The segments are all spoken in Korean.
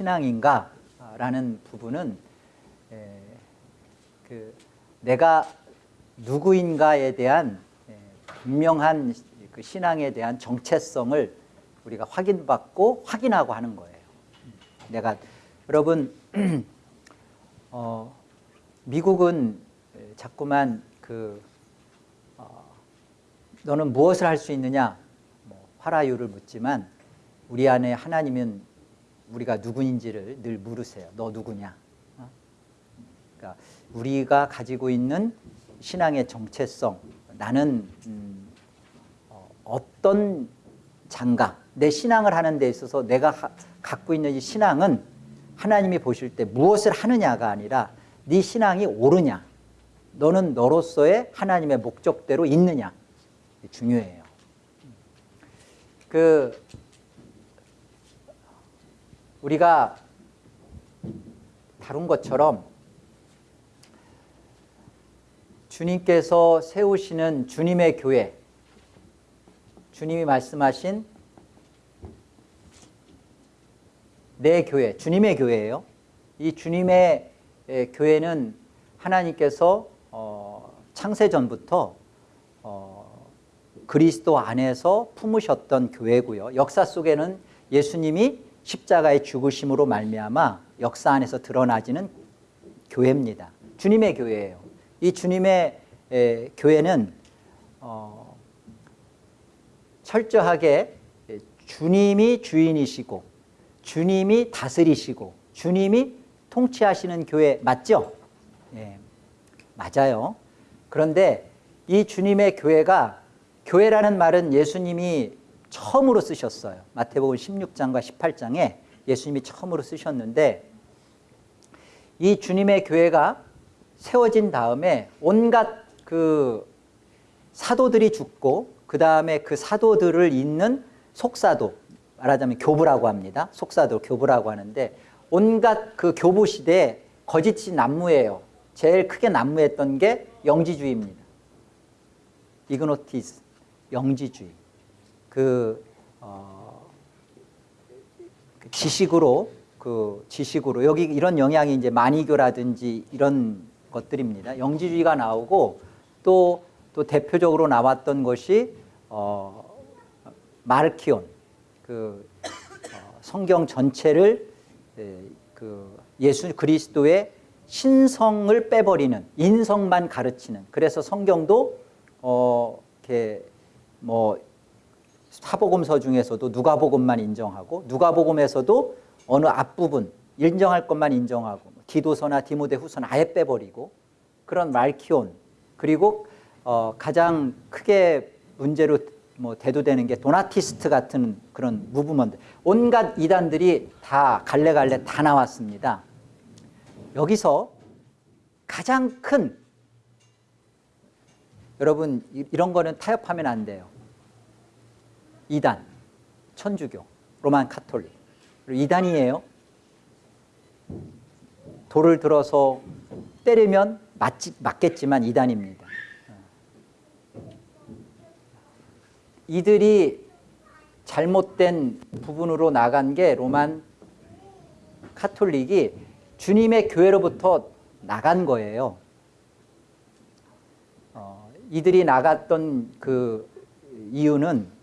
신앙인가라는 부분은 에, 그 내가 누구인가에 대한 에, 분명한 그 신앙에 대한 정체성을 우리가 확인받고 확인하고 하는 거예요. 내가 여러분 어, 미국은 자꾸만 그 어, 너는 무엇을 할 수 있느냐 뭐 화라유를 묻지만 우리 안에 하나님은 우리가 누구인지를 늘 물으세요. 너 누구냐? 어? 그러니까 우리가 가지고 있는 신앙의 정체성 나는 음, 어, 떤 장가 내 신앙을 하는 데 있어서 내가 하, 갖고 있는 이 신앙은 하나님이 보실 때 무엇을 하느냐가 아니라 네 신앙이 옳으냐 너는 너로서의 하나님의 목적대로 있느냐 중요해요 그 우리가 다룬 것처럼 주님께서 세우시는 주님의 교회 주님이 말씀하신 내 교회, 주님의 교회예요. 이 주님의 교회는 하나님께서 어, 창세전부터 어, 그리스도 안에서 품으셨던 교회고요. 역사 속에는 예수님이 십자가의 죽으심으로 말미암아 역사 안에서 드러나지는 교회입니다. 주님의 교회예요. 이 주님의 에, 교회는 어, 철저하게 주님이 주인이시고 주님이 다스리시고 주님이 통치하시는 교회 맞죠? 예, 맞아요. 그런데 이 주님의 교회가 교회라는 말은 예수님이 처음으로 쓰셨어요. 마태복음 16장과 18장에 예수님이 처음으로 쓰셨는데 이 주님의 교회가 세워진 다음에 온갖 그 사도들이 죽고 그 다음에 그 사도들을 잇는 속사도 말하자면 교부라고 합니다. 속사도 교부라고 하는데 온갖 그 교부 시대에 거짓이 난무예요. 제일 크게 난무했던 게 영지주의입니다. 이그노티스, 영지주의. 그, 어, 그 지식으로 그 지식으로. 여기 이런 영향이 이제 만이교라든지 이런 것들입니다. 영지주의가 나오고 또, 또 대표적으로 나왔던 것이 어, 마르키온. 그 어, 성경 전체를 에, 그 예수 그리스도의 신성을 빼버리는 인성만 가르치는. 그래서 성경도 어 이렇게 뭐 사복음서 중에서도 누가복음만 인정하고 누가복음에서도 어느 앞부분 인정할 것만 인정하고 디도서나 디모데후서는 아예 빼버리고 그런 말키온 그리고 어 가장 크게 문제로 뭐 대두되는 게 Donatist 같은 그런 movement 온갖 이단들이 다 갈래갈래 다 나왔습니다. 여기서 가장 큰 여러분 이런 거는 타협하면 안 돼요. 이단, 천주교, Roman Catholic 이단이에요. 돌을 들어서 때리면 맞지, 맞겠지만 이단입니다. 이들이 잘못된 부분으로 나간 게 로만 카톨릭이 주님의 교회로부터 나간 거예요. 어, 이들이 나갔던 그 이유는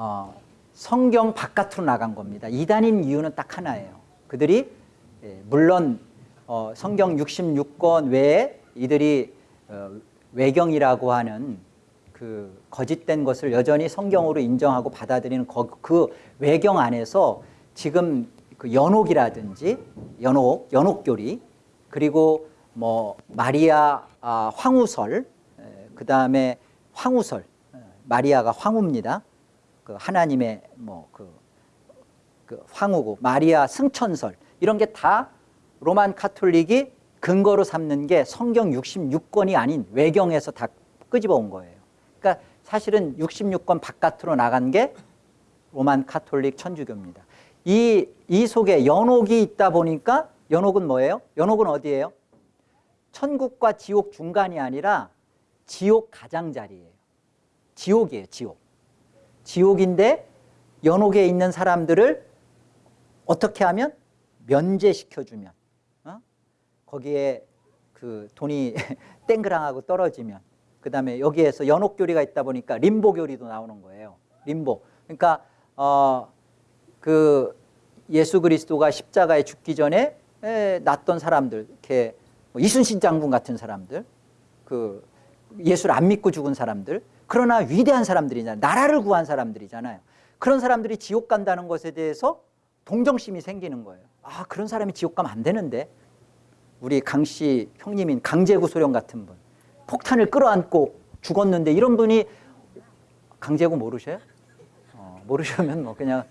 어, 성경 바깥으로 나간 겁니다. 이단인 이유는 딱 하나예요. 그들이 예, 물론 어, 성경 66권 외에 이들이 어, 외경이라고 하는 그 거짓된 것을 여전히 성경으로 인정하고 받아들이는 그 외경 안에서 지금 그 연옥이라든지 연옥, 연옥교리 그리고 뭐 마리아 아, 황후설 그 다음에 황후설 마리아가 황후입니다. 그 하나님의 뭐그 그 황후고 마리아 승천설 이런 게 다 로만 카톨릭이 근거로 삼는 게 성경 66권이 아닌 외경에서 다 끄집어 온 거예요. 그러니까 사실은 66권 바깥으로 나간 게 로만 카톨릭 천주교입니다. 이, 이 속에 연옥이 있다 보니까 연옥은 뭐예요? 연옥은 어디예요? 천국과 지옥 중간이 아니라 지옥 가장자리예요. 지옥이에요, 지옥. 지옥인데 연옥에 있는 사람들을 어떻게 하면 면제시켜주면 어? 거기에 그 돈이 땡그랑하고 떨어지면 그 다음에 여기에서 연옥교리가 있다 보니까 림보교리도 나오는 거예요. 림보. 그러니까 어, 그 예수 그리스도가 십자가에 죽기 전에 에, 났던 사람들 이렇게 뭐 이순신 장군 같은 사람들 그 예수를 안 믿고 죽은 사람들 그러나 위대한 사람들이잖아요. 나라를 구한 사람들이잖아요. 그런 사람들이 지옥 간다는 것에 대해서 동정심이 생기는 거예요. 아 그런 사람이 지옥 가면 안 되는데 우리 강 씨 형님인 강제구 소령 같은 분 폭탄을 끌어안고 죽었는데 이런 분이 강제구 모르셔요? 어, 모르시면 뭐 그냥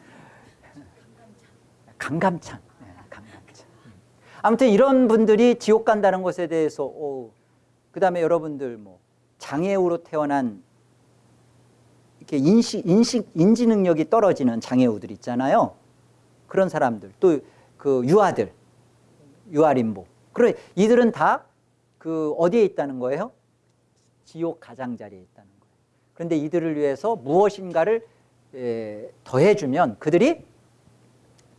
강감찬 네, 강감찬 아무튼 이런 분들이 지옥 간다는 것에 대해서 오, 그다음에 여러분들 뭐 장애우로 태어난 이렇게 인식 인식 인지 능력이 떨어지는 장애우들 있잖아요. 그런 사람들 또 그 유아들 유아림보 그래 이들은 다 그 어디에 있다는 거예요? 지옥 가장자리에 있다는 거예요. 그런데 이들을 위해서 무엇인가를 에, 더해주면 그들이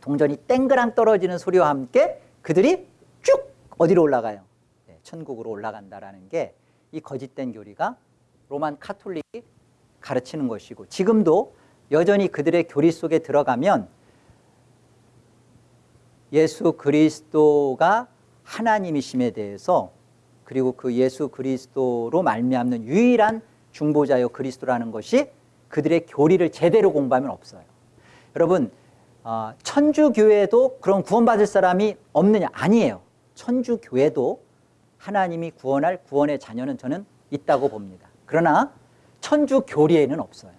동전이 땡그랑 떨어지는 소리와 함께 그들이 쭉 어디로 올라가요? 네, 천국으로 올라간다라는 게 이 거짓된 교리가 로만 카톨릭이 가르치는 것이고 지금도 여전히 그들의 교리 속에 들어가면 예수 그리스도가 하나님이심에 대해서 그리고 그 예수 그리스도로 말미암는 유일한 중보자요 그리스도라는 것이 그들의 교리를 제대로 공부하면 없어요. 여러분 어, 천주교회도 그런 구원받을 사람이 없느냐? 아니에요. 천주교회도 하나님이 구원할 구원의 자녀는 저는 있다고 봅니다. 그러나 천주 교리에는 없어요.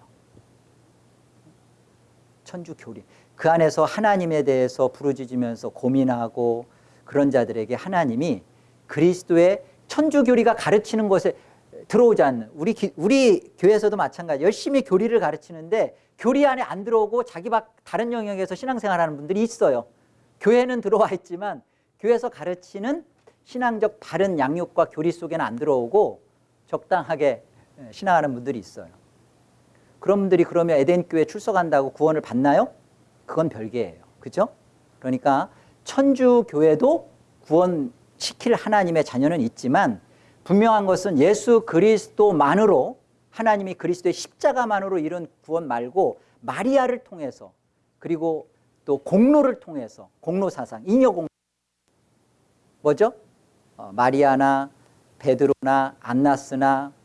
천주 교리. 그 안에서 하나님에 대해서 부르짖으면서 고민하고 그런 자들에게 하나님이 그리스도의 천주 교리가 가르치는 것에 들어오지 않는 우리 기, 우리 교회에서도 마찬가지 열심히 교리를 가르치는데 교리 안에 안 들어오고 자기 밖 다른 영역에서 신앙생활하는 분들이 있어요. 교회는 들어와 있지만 교회에서 가르치는 신앙적 바른 양육과 교리 속에는 안 들어오고 적당하게 신앙하는 분들이 있어요. 그런 분들이 그러면 에덴 교회 출석한다고 구원을 받나요? 그건 별개예요. 그죠? 그러니까 천주 교회도 구원시킬 하나님의 자녀는 있지만 분명한 것은 예수 그리스도만으로 하나님이 그리스도의 십자가만으로 이룬 구원 말고 마리아를 통해서 그리고 또 공로를 통해서 공로 사상, 잉여 공로 뭐죠? 어, 마리아나 베드로나 안나스나 어,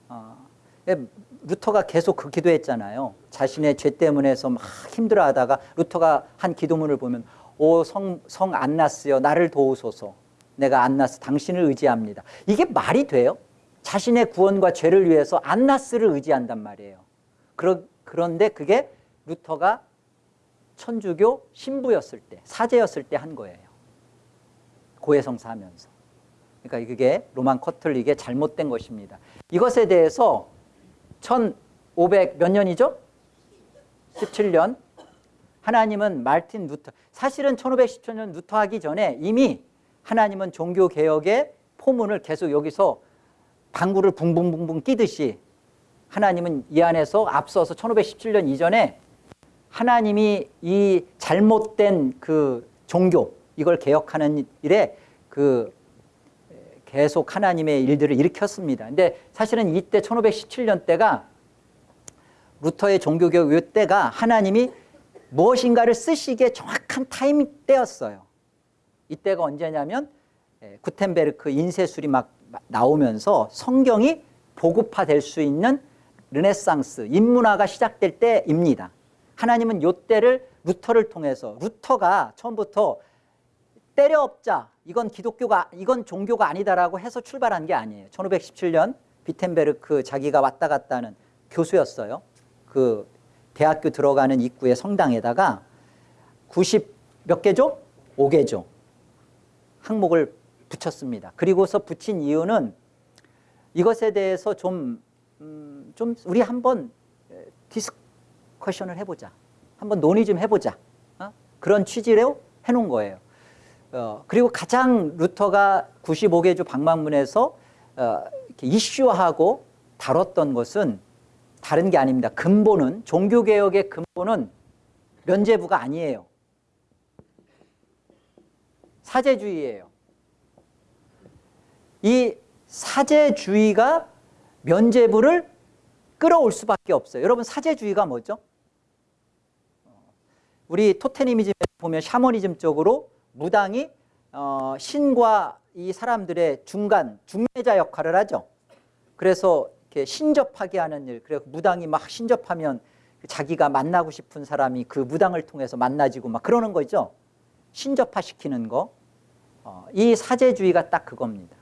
루터가 계속 그 기도했잖아요. 자신의 죄 때문에서 막 힘들어하다가 루터가 한 기도문을 보면 오 성 성 안나스여 나를 도우소서 내가 안나스 당신을 의지합니다. 이게 말이 돼요? 자신의 구원과 죄를 위해서 안나스를 의지한단 말이에요. 그러, 그런데 그게 루터가 천주교 신부였을 때, 사제였을 때 한 거예요. 고해성사 하면서. 그러니까 그게 로만 커톨릭의 잘못된 것입니다. 이것에 대해서 1500 몇 년이죠? 17년. 하나님은 말틴 루터, 사실은 1517년 루터 하기 전에 이미 하나님은 종교개혁의 포문을 계속 여기서 방구를 붕붕붕붕 끼듯이 하나님은 이 안에서 앞서서 1517년 이전에 하나님이 이 잘못된 그 종교 이걸 개혁하는 일에 그 계속 하나님의 일들을 일으켰습니다. 근데 사실은 이때 1517년 때가 루터의 종교개혁 이 때가 하나님이 무엇인가를 쓰시기에 정확한 타임 때였어요. 이때가 언제냐면 구텐베르크 인쇄술이 막 나오면서 성경이 보급화될 수 있는 르네상스 인문화가 시작될 때입니다. 하나님은 요 때를 루터를 통해서 루터가 처음부터 때려엎자 이건 기독교가 이건 종교가 아니다라고 해서 출발한 게 아니에요. 1517년 비텐베르크 자기가 왔다 갔다 하는 교수였어요. 그 대학교 들어가는 입구에 성당에다가 90 몇 개죠? 5개죠. 항목을 붙였습니다. 그리고서 붙인 이유는 이것에 대해서 좀, 음, 좀 우리 한번 discussion을 해보자. 한번 논의 좀 해보자. 어? 그런 취지로 해놓은 거예요. 어, 그리고 가장 루터가 95개 주 방방문에서 어, 이슈화하고 다뤘던 것은 다른 게 아닙니다. 근본은 종교개혁의 근본은 면제부가 아니에요. 사제주의예요. 이 사제주의가 면죄부를 끌어올 수밖에 없어요. 여러분 사제주의가 뭐죠? 우리 토테니미즘에 보면 샤머니즘 쪽으로 무당이 어, 신과 이 사람들의 중간 중매자 역할을 하죠. 그래서 이렇게 신접하게 하는 일. 그래서 무당이 막 신접하면 자기가 만나고 싶은 사람이 그 무당을 통해서 만나지고 막 그러는 거죠. 신접화 시키는 거. 어, 이 사제주의가 딱 그겁니다.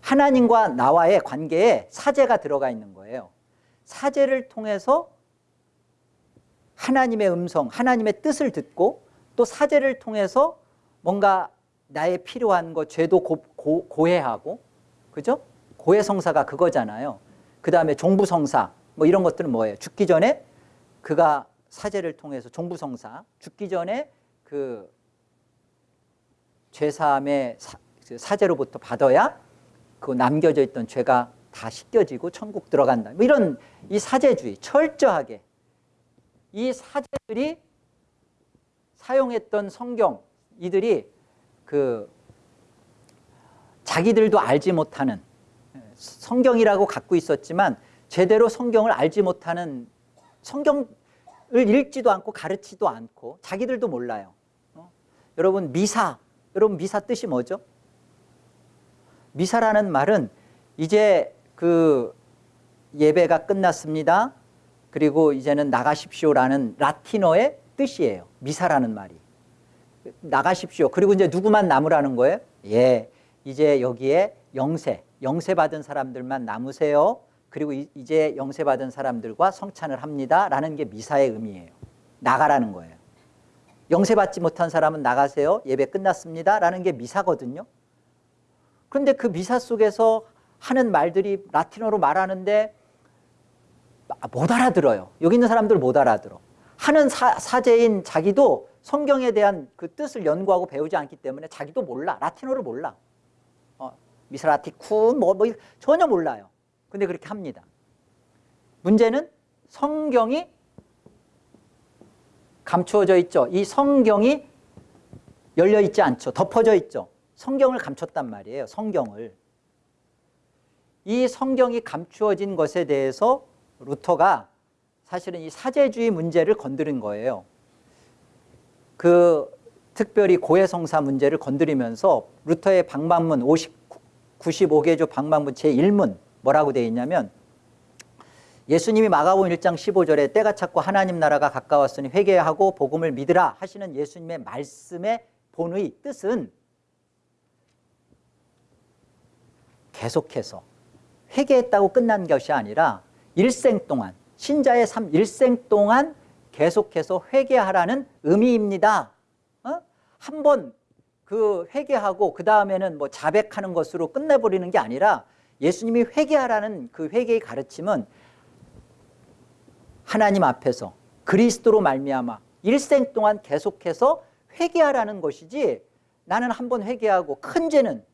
하나님과 나와의 관계에 사제가 들어가 있는 거예요. 사제를 통해서 하나님의 음성, 하나님의 뜻을 듣고 또 사제를 통해서 뭔가 나의 필요한 거 죄도 고, 고, 고해하고 그죠? 고해성사가 그거잖아요. 그 다음에 종부성사 뭐 이런 것들은 뭐예요? 죽기 전에 그가 사제를 통해서 종부성사 죽기 전에 그 죄사함의 사, 그 사제로부터 받아야 그 남겨져 있던 죄가 다 씻겨지고 천국 들어간다. 뭐 이런 이 사제주의 철저하게 이 사제들이 사용했던 성경 이들이 그 자기들도 알지 못하는 성경이라고 갖고 있었지만 제대로 성경을 알지 못하는 성경을 읽지도 않고 가르치도 않고 자기들도 몰라요. 어? 여러분 미사 여러분 미사 뜻이 뭐죠? 미사라는 말은 이제 그 예배가 끝났습니다. 그리고 이제는 나가십시오라는 라틴어의 뜻이에요. 미사라는 말이. 나가십시오. 그리고 이제 누구만 남으라는 거예요? 예. 이제 여기에 영세, 영세 받은 사람들만 남으세요. 그리고 이제 영세 받은 사람들과 성찬을 합니다. 라는 게 미사의 의미예요. 나가라는 거예요. 영세 받지 못한 사람은 나가세요. 예배 끝났습니다. 라는 게 미사거든요. 그런데 그 미사 속에서 하는 말들이 라틴어로 말하는데 못 알아들어요. 여기 있는 사람들 못 알아들어. 하는 사, 사제인 자기도 성경에 대한 그 뜻을 연구하고 배우지 않기 때문에 자기도 몰라. 라틴어를 몰라. 어, 미스라티쿤 뭐, 뭐 전혀 몰라요. 근데 그렇게 합니다. 문제는 성경이 감추어져 있죠. 이 성경이 열려 있지 않죠. 덮어져 있죠. 성경을 감췄단 말이에요. 성경을. 이 성경이 감추어진 것에 대해서 루터가 사실은 이 사제주의 문제를 건드린 거예요. 그 특별히 고해성사 문제를 건드리면서 루터의 방방문 50, 95개조 방방문 제1문 뭐라고 되어 있냐면 예수님이 마가복음 1장 15절에 때가 찼고 하나님 나라가 가까웠으니 회개하고 복음을 믿으라 하시는 예수님의 말씀의 본의 뜻은 계속해서 회개했다고 끝난 것이 아니라 일생 동안 신자의 삶 일생 동안 계속해서 회개하라는 의미입니다. 어? 한번 그 회개하고 그 다음에는 뭐 자백하는 것으로 끝내버리는 게 아니라 예수님이 회개하라는 그 회개의 가르침은 하나님 앞에서 그리스도로 말미암아 일생 동안 계속해서 회개하라는 것이지 나는 한 번 회개하고 큰 죄는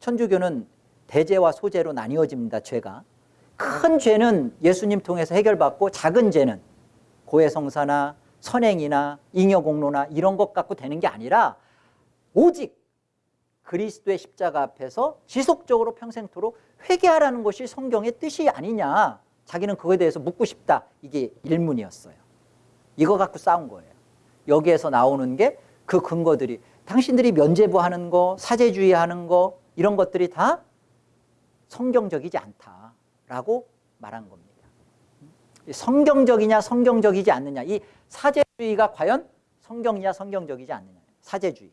천주교는 대죄와 소죄로 나뉘어집니다. 죄가. 큰 죄는 예수님 통해서 해결받고 작은 죄는 고해성사나 선행이나 잉여공로나 이런 것 갖고 되는 게 아니라 오직 그리스도의 십자가 앞에서 지속적으로 평생토록 회개하라는 것이 성경의 뜻이 아니냐. 자기는 그거에 대해서 묻고 싶다. 이게 일문이었어요. 이거 갖고 싸운 거예요. 여기에서 나오는 게 그 근거들이 당신들이 면죄부 하는 거 사제주의 하는 거 이런 것들이 다 성경적이지 않다라고 말한 겁니다. 성경적이냐 성경적이지 않느냐. 이 사제주의가 과연 성경이냐 성경적이지 않느냐. 사제주의.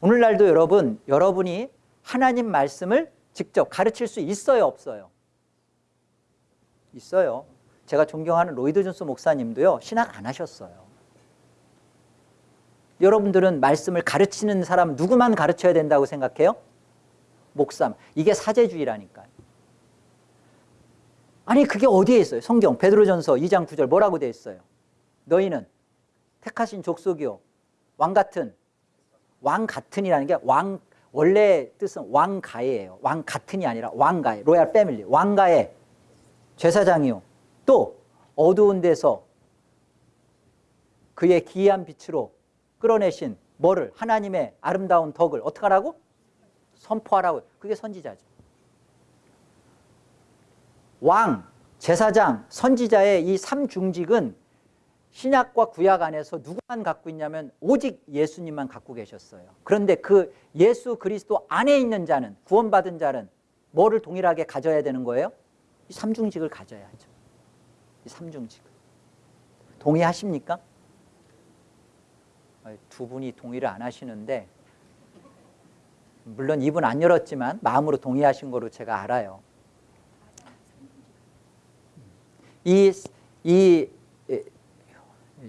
오늘날도 여러분 여러분이 하나님 말씀을 직접 가르칠 수 있어요 없어요? 있어요. 제가 존경하는 로이드 존스 목사님도요 신학 안 하셨어요. 여러분들은 말씀을 가르치는 사람 누구만 가르쳐야 된다고 생각해요? 목삼 이게 사제주의라니까요 아니 그게 어디에 있어요? 성경 베드로전서 2장 9절 뭐라고 되어 있어요? 너희는 택하신 족속이요. 왕 같은 왕 같은이라는 게 왕 원래 뜻은 왕가예요. 왕 같은이 아니라 왕가의 로얄 패밀리. 왕가의 제사장이요. 또 어두운 데서 그의 기이한 빛으로 끌어내신 뭐를? 하나님의 아름다운 덕을 어떻게 하라고? 선포하라고. 그게 선지자죠. 왕, 제사장, 선지자의 이 삼중직은 신약과 구약 안에서 누구만 갖고 있냐면 오직 예수님만 갖고 계셨어요. 그런데 그 예수 그리스도 안에 있는 자는 구원받은 자는 뭐를 동일하게 가져야 되는 거예요? 이 삼중직을 가져야죠. 이 삼중직을. 동의하십니까? 두 분이 동의를 안 하시는데 물론 입은 안 열었지만 마음으로 동의하신 거로 제가 알아요. 이, 이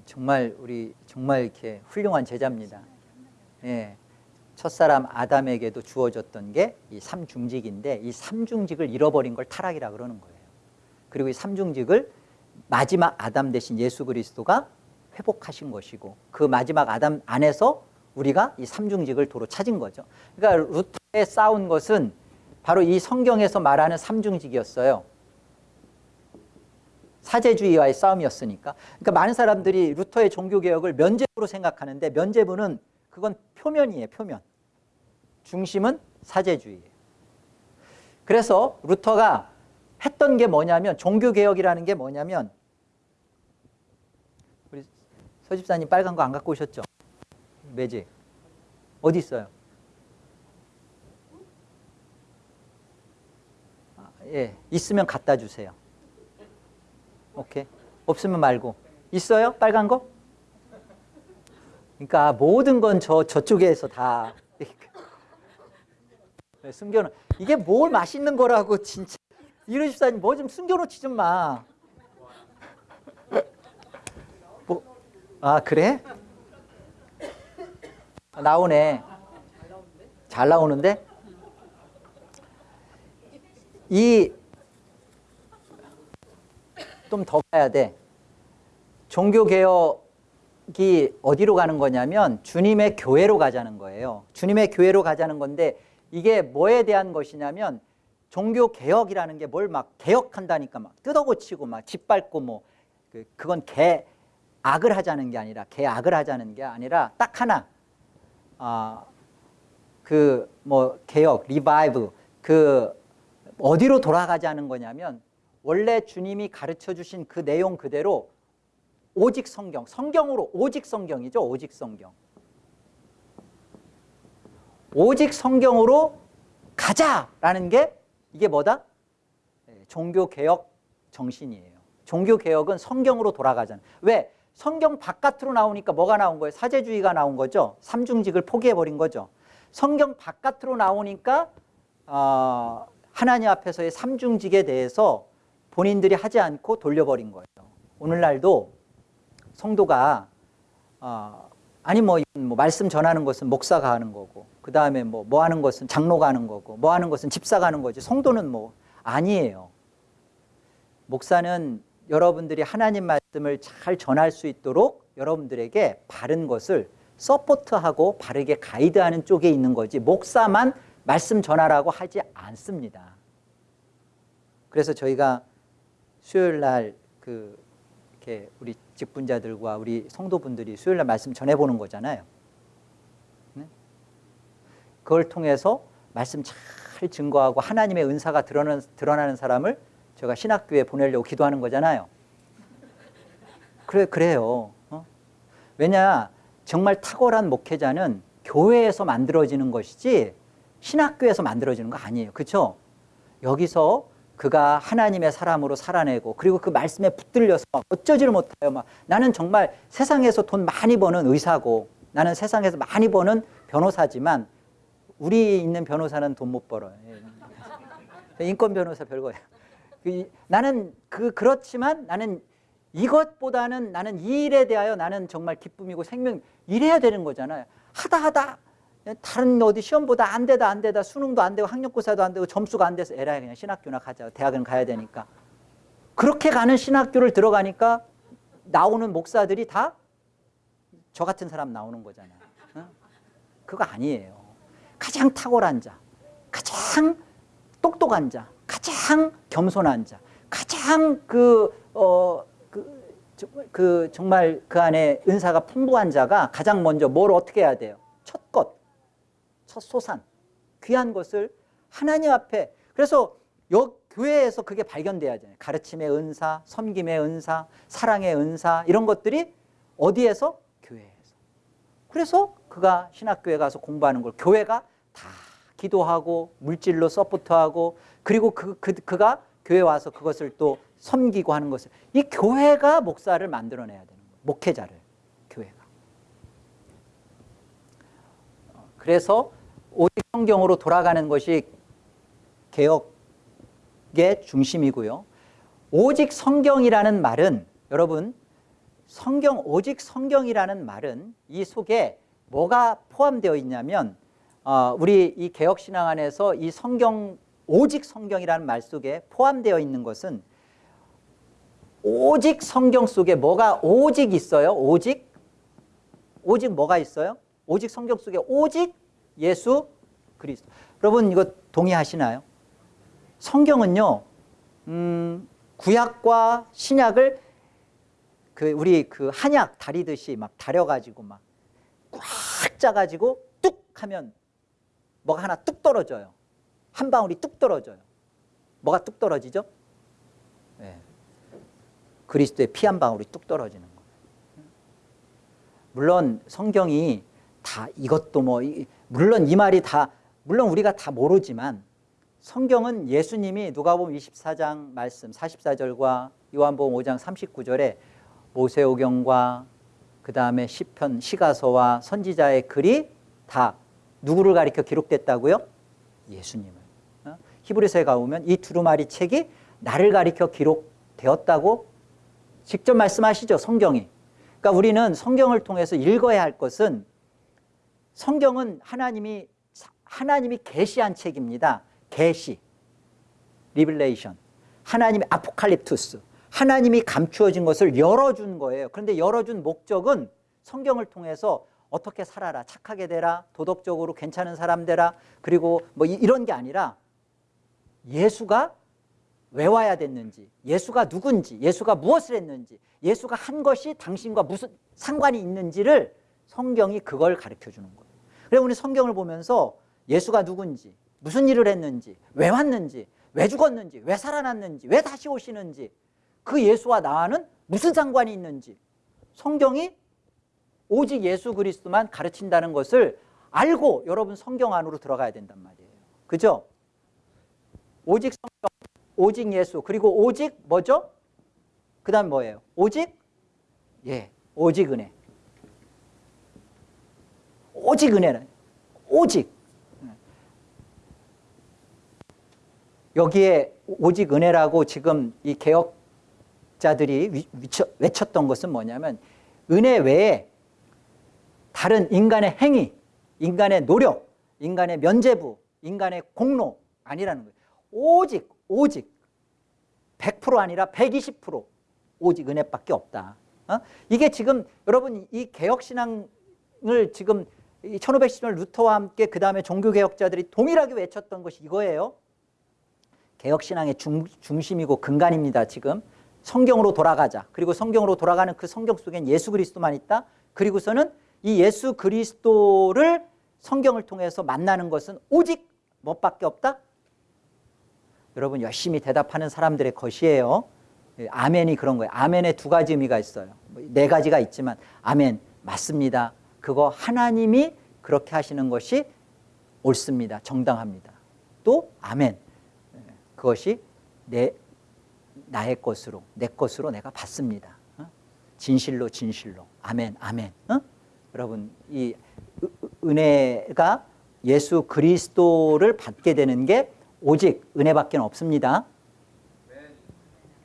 정말 우리 정말 이렇게 훌륭한 제자입니다. 예. 첫사람 아담에게도 주어졌던 게 이 삼중직인데 이 삼중직을 잃어버린 걸 타락이라 그러는 거예요. 그리고 이 삼중직을 마지막 아담 대신 예수 그리스도가 회복하신 것이고 그 마지막 아담 안에서 우리가 이 삼중직을 도로 찾은 거죠. 그러니까 루터에 싸운 것은 바로 이 성경에서 말하는 삼중직이었어요. 사제주의와의 싸움이었으니까. 그러니까 많은 사람들이 루터의 종교개혁을 면제부로 생각하는데 면제부는 그건 표면이에요. 표면. 중심은 사제주의예요. 그래서 루터가 했던 게 뭐냐면 종교개혁이라는 게 뭐냐면 우리 서집사님 빨간 거 안 갖고 오셨죠? 매직. 어디 있어요? 아, 예, 있으면 갖다 주세요. 오케이. 없으면 말고. 있어요? 빨간 거? 그러니까 모든 건 저 저쪽에서 다 숨겨놓. 이게 뭘 맛있는 거라고 진짜 이런 집사님 뭐 좀 숨겨놓지 좀 마. 뭐? 아 그래? 나오네. 잘 나오는데? 이 좀 더 가야 돼. 종교개혁이 어디로 가는 거냐면 주님의 교회로 가자는 거예요. 주님의 교회로 가자는 건데 이게 뭐에 대한 것이냐면 종교개혁이라는 게 뭘 막 개혁한다니까 막 뜯어고치고 막 짓밟고 뭐 그, 그건 개 악을 하자는 게 아니라 개악을 하자는 게 아니라 딱 하나 아, 그 뭐 개혁, revive 그 어디로 돌아가자는 거냐면 원래 주님이 가르쳐 주신 그 내용 그대로 오직 성경, 성경으로 오직 성경이죠. 오직 성경. 오직 성경으로 가자라는 게 이게 뭐다? 네, 종교개혁 정신이에요. 종교개혁은 성경으로 돌아가잖아요. 왜? 성경 바깥으로 나오니까 뭐가 나온 거예요? 사제주의가 나온 거죠. 삼중직을 포기해버린 거죠. 성경 바깥으로 나오니까 어, 하나님 앞에서의 삼중직에 대해서 본인들이 하지 않고 돌려버린 거예요. 오늘날도 성도가 어, 아니 뭐, 뭐, 말씀 전하는 것은 목사가 하는 거고 그 다음에 뭐, 뭐 하는 것은 장로가 하는 거고 뭐 하는 것은 집사가 하는 거지 성도는 뭐 아니에요. 목사는 여러분들이 하나님 말씀을 잘 전할 수 있도록 여러분들에게 바른 것을 서포트하고 바르게 가이드하는 쪽에 있는 거지 목사만 말씀 전하라고 하지 않습니다. 그래서 저희가 수요일 날 그 이렇게 우리 직분자들과 우리 성도분들이 수요일 날 말씀 전해보는 거잖아요. 네? 그걸 통해서 말씀 잘 증거하고 하나님의 은사가 드러나는, 드러나는 사람을 제가 신학교에 보내려고 기도하는 거잖아요. 그래, 그래요. 어? 왜냐, 정말 탁월한 목회자는 교회에서 만들어지는 것이지 신학교에서 만들어지는 거 아니에요. 그렇죠? 여기서 그가 하나님의 사람으로 살아내고 그리고 그 말씀에 붙들려서 어쩌지를 못해요. 막 나는 정말 세상에서 돈 많이 버는 의사고 나는 세상에서 많이 버는 변호사지만 우리 있는 변호사는 돈 못 벌어요. 예. 인권 변호사 별거예요. 그 나는 그 그렇지만 나는 이것보다는 나는 이 일에 대하여 나는 정말 기쁨이고 생명 이래야 되는 거잖아요. 하다 하다 다른 어디 시험보다 안 되다 안 되다 수능도 안 되고 학력고사도 안 되고 점수가 안 돼서 에라이 그냥 신학교나 가자 대학은 가야 되니까 그렇게 가는 신학교를 들어가니까 나오는 목사들이 다 저 같은 사람 나오는 거잖아요 어? 그거 아니에요 가장 탁월한 자 가장 똑똑한 자 가장 겸손한 자 가장 그, 어, 그 저- 그 정말 그 안에 은사가 풍부한 자가 가장 먼저 뭘 어떻게 해야 돼요? 첫 것, 첫 소산, 귀한 것을 하나님 앞에 그래서 여 교회에서 그게 발견돼야 되잖아요. 가르침의 은사, 섬김의 은사, 사랑의 은사 이런 것들이 어디에서? 교회에서. 그래서 그가 신학교에 가서 공부하는 걸 교회가 다 기도하고 물질로 서포트하고 그리고 그, 그, 그가 교회 와서 그것을 또 섬기고 하는 것을 이 교회가 목사를 만들어내야 되는 거예요. 목회자를. 어, 그래서 오직 성경으로 돌아가는 것이 개혁의 중심이고요. 오직 성경이라는 말은 여러분 성경 오직 성경이라는 말은 이 속에 뭐가 포함되어 있냐면 어, 우리 이 개혁 신앙 안에서 이 성경 오직 성경이라는 말 속에 포함되어 있는 것은 오직 성경 속에 뭐가 오직 있어요? 오직 오직 뭐가 있어요? 오직 성경 속에 오직 예수 그리스도. 여러분 이거 동의하시나요? 성경은요. 음, 구약과 신약을 그 우리 그 한약 다리듯이 막 다려가지고 막 꽉 짜가지고 뚝 하면 뭐가 하나 뚝 떨어져요. 한 방울이 뚝 떨어져요. 뭐가 뚝 떨어지죠? 네. 그리스도의 피 한 방울이 뚝 떨어지는 거예요. 물론 성경이 다 이것도 뭐 이- 물론 이 말이 다 물론 우리가 다 모르지만 성경은 예수님이 누가복음 24장 말씀 44절과 요한복음 5장 39절에 모세오경과 그 다음에 시편 시가서와 선지자의 글이 다 누구를 가리켜 기록됐다고요? 예수님을. 어? 히브리서에 가보면 이 두루마리 책이 나를 가리켜 기록되었다고 직접 말씀하시죠 성경이. 그러니까 우리는 성경을 통해서 읽어야 할 것은 성경은 하나님이 하나님이 계시한 책입니다. 계시, revelation, 하나님의 아포칼립투스, 하나님이 감추어진 것을 열어준 거예요. 그런데 열어준 목적은 성경을 통해서 어떻게 살아라, 착하게 되라, 도덕적으로 괜찮은 사람 되라, 그리고 뭐 이- 이런 게 아니라 예수가 왜 와야 됐는지, 예수가 누군지, 예수가 무엇을 했는지, 예수가 한 것이 당신과 무슨 상관이 있는지를 성경이 그걸 가르쳐 주는 거예요. 그래서 우리 성경을 보면서 예수가 누군지, 무슨 일을 했는지, 왜 왔는지, 왜 죽었는지, 왜 살아났는지, 왜 다시 오시는지, 그 예수와 나와는 무슨 상관이 있는지 성경이 오직 예수 그리스도만 가르친다는 것을 알고 여러분 성경 안으로 들어가야 된단 말이에요. 그죠? 오직 성경, 오직 예수, 그리고 오직 뭐죠? 그 다음 뭐예요? 오직? 예, 오직 은혜. 오직 은혜는 오직 여기에 오직 은혜라고 지금 이 개혁자들이 외쳤던 것은 뭐냐면 은혜 외에 다른 인간의 행위, 인간의 노력, 인간의 면죄부, 인간의 공로 아니라는 거예요. 오직 오직 100% 아니라 120% 오직 은혜밖에 없다. 어? 이게 지금 여러분 이 개혁신앙을 지금 1510년 루터와 함께 그 다음에 종교개혁자들이 동일하게 외쳤던 것이 이거예요. 개혁신앙의 중, 중심이고 근간입니다. 지금 성경으로 돌아가자. 그리고 성경으로 돌아가는 그 성경 속엔 예수 그리스도만 있다. 그리고서는 이 예수 그리스도를 성경을 통해서 만나는 것은 오직 뭐밖에 없다? 여러분 열심히 대답하는 사람들의 것이에요. 예, 아멘이 그런 거예요. 아멘에 두 가지 의미가 있어요. 뭐네 가지가 있지만 아멘 맞습니다. 그거 하나님이 그렇게 하시는 것이 옳습니다. 정당합니다. 또 아멘 예, 그것이 내 나의 것으로 내 것으로 내가 받습니다. 어? 진실로 진실로 아멘 아멘. 어? 여러분 이 은- 은혜가 예수 그리스도를 받게 되는 게 오직 은혜밖에 없습니다.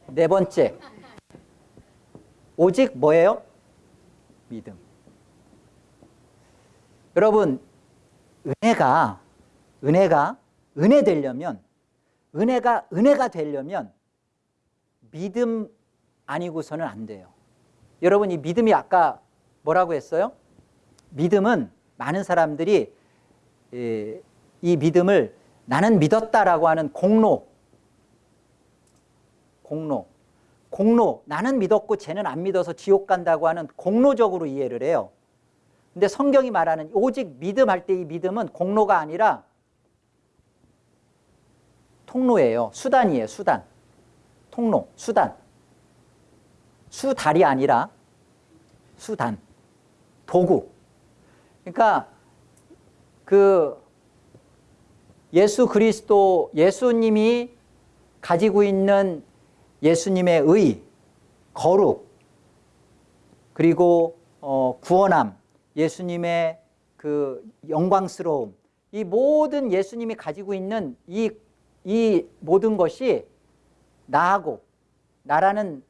네 번째 오직 뭐예요? 믿음. 여러분 은혜가 은혜가 은혜 되려면 은혜가 은혜가 되려면 믿음 아니고서는 안 돼요. 여러분 이 믿음이 아까 뭐라고 했어요? 믿음은 많은 사람들이 에, 이 믿음을 나는 믿었다라고 하는 공로 공로 공로 나는 믿었고 쟤는 안 믿어서 지옥 간다고 하는 공로적으로 이해를 해요. 근데 성경이 말하는 오직 믿음할 때 이 믿음은 공로가 아니라 통로예요. 수단이에요. 수단. 통로, 수단. 수달이 아니라 수단. 도구. 그러니까 그 예수 그리스도 예수님이 가지고 있는 예수님의 의, 거룩, 그리고 어, 구원함, 예수님의 그 영광스러움, 이 모든 예수님이 가지고 있는 이, 이 모든 것이 나하고 나라는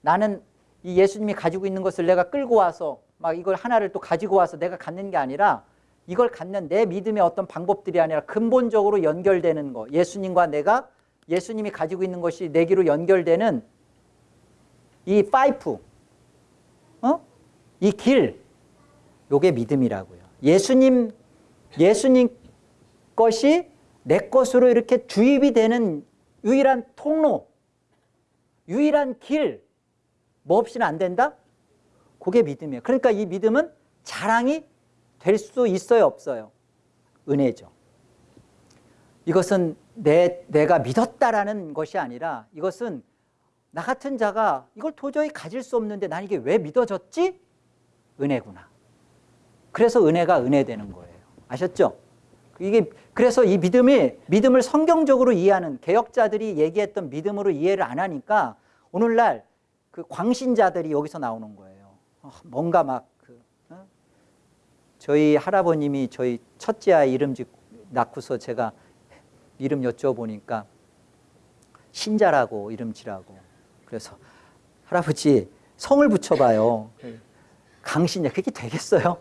나는 이 예수님이 가지고 있는 것을 내가 끌고 와서 막 이걸 하나를 또 가지고 와서 내가 갖는 게 아니라 이걸 갖는 내 믿음의 어떤 방법들이 아니라 근본적으로 연결되는 거. 예수님과 내가 예수님이 가지고 있는 것이 내기로 연결되는 이 파이프, 어? 이 길, 요게 믿음이라고요. 예수님, 예수님 것이 내 것으로 이렇게 주입이 되는 유일한 통로, 유일한 길, 뭐 없이는 안 된다? 그게 믿음이에요. 그러니까 이 믿음은 자랑이 될 수 있어요, 없어요? 은혜죠. 이것은 내, 내가 믿었다라는 것이 아니라 이것은 나 같은 자가 이걸 도저히 가질 수 없는데 난 이게 왜 믿어졌지? 은혜구나. 그래서 은혜가 은혜 되는 거예요. 아셨죠? 이게 그래서 이 믿음이 믿음을 성경적으로 이해하는 개혁자들이 얘기했던 믿음으로 이해를 안 하니까 오늘날 그 광신자들이 여기서 나오는 거예요. 어, 뭔가 막 그, 어? 저희 할아버님이 저희 첫째 아이 이름 짓 낳고서 제가 이름 여쭤보니까 신자라고 이름 지라고 그래서 할아버지 성을 붙여봐요. 강신자 그게 되겠어요?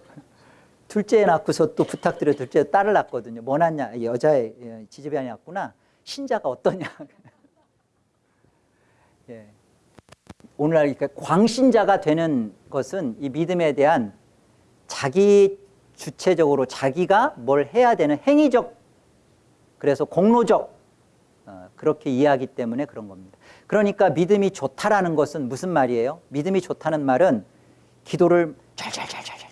둘째 낳고서 또 부탁드려 둘째 딸을 낳거든요. 뭐 낳냐 여자의 예, 지지배이 낳구나. 신자가 어떠냐. 예. 오늘날 광신자가 되는 것은 이 믿음에 대한 자기 주체적으로 자기가 뭘 해야 되는 행위적 그래서 공로적 어, 그렇게 이해하기 때문에 그런 겁니다. 그러니까 믿음이 좋다라는 것은 무슨 말이에요? 믿음이 좋다는 말은 기도를 잘잘잘잘잘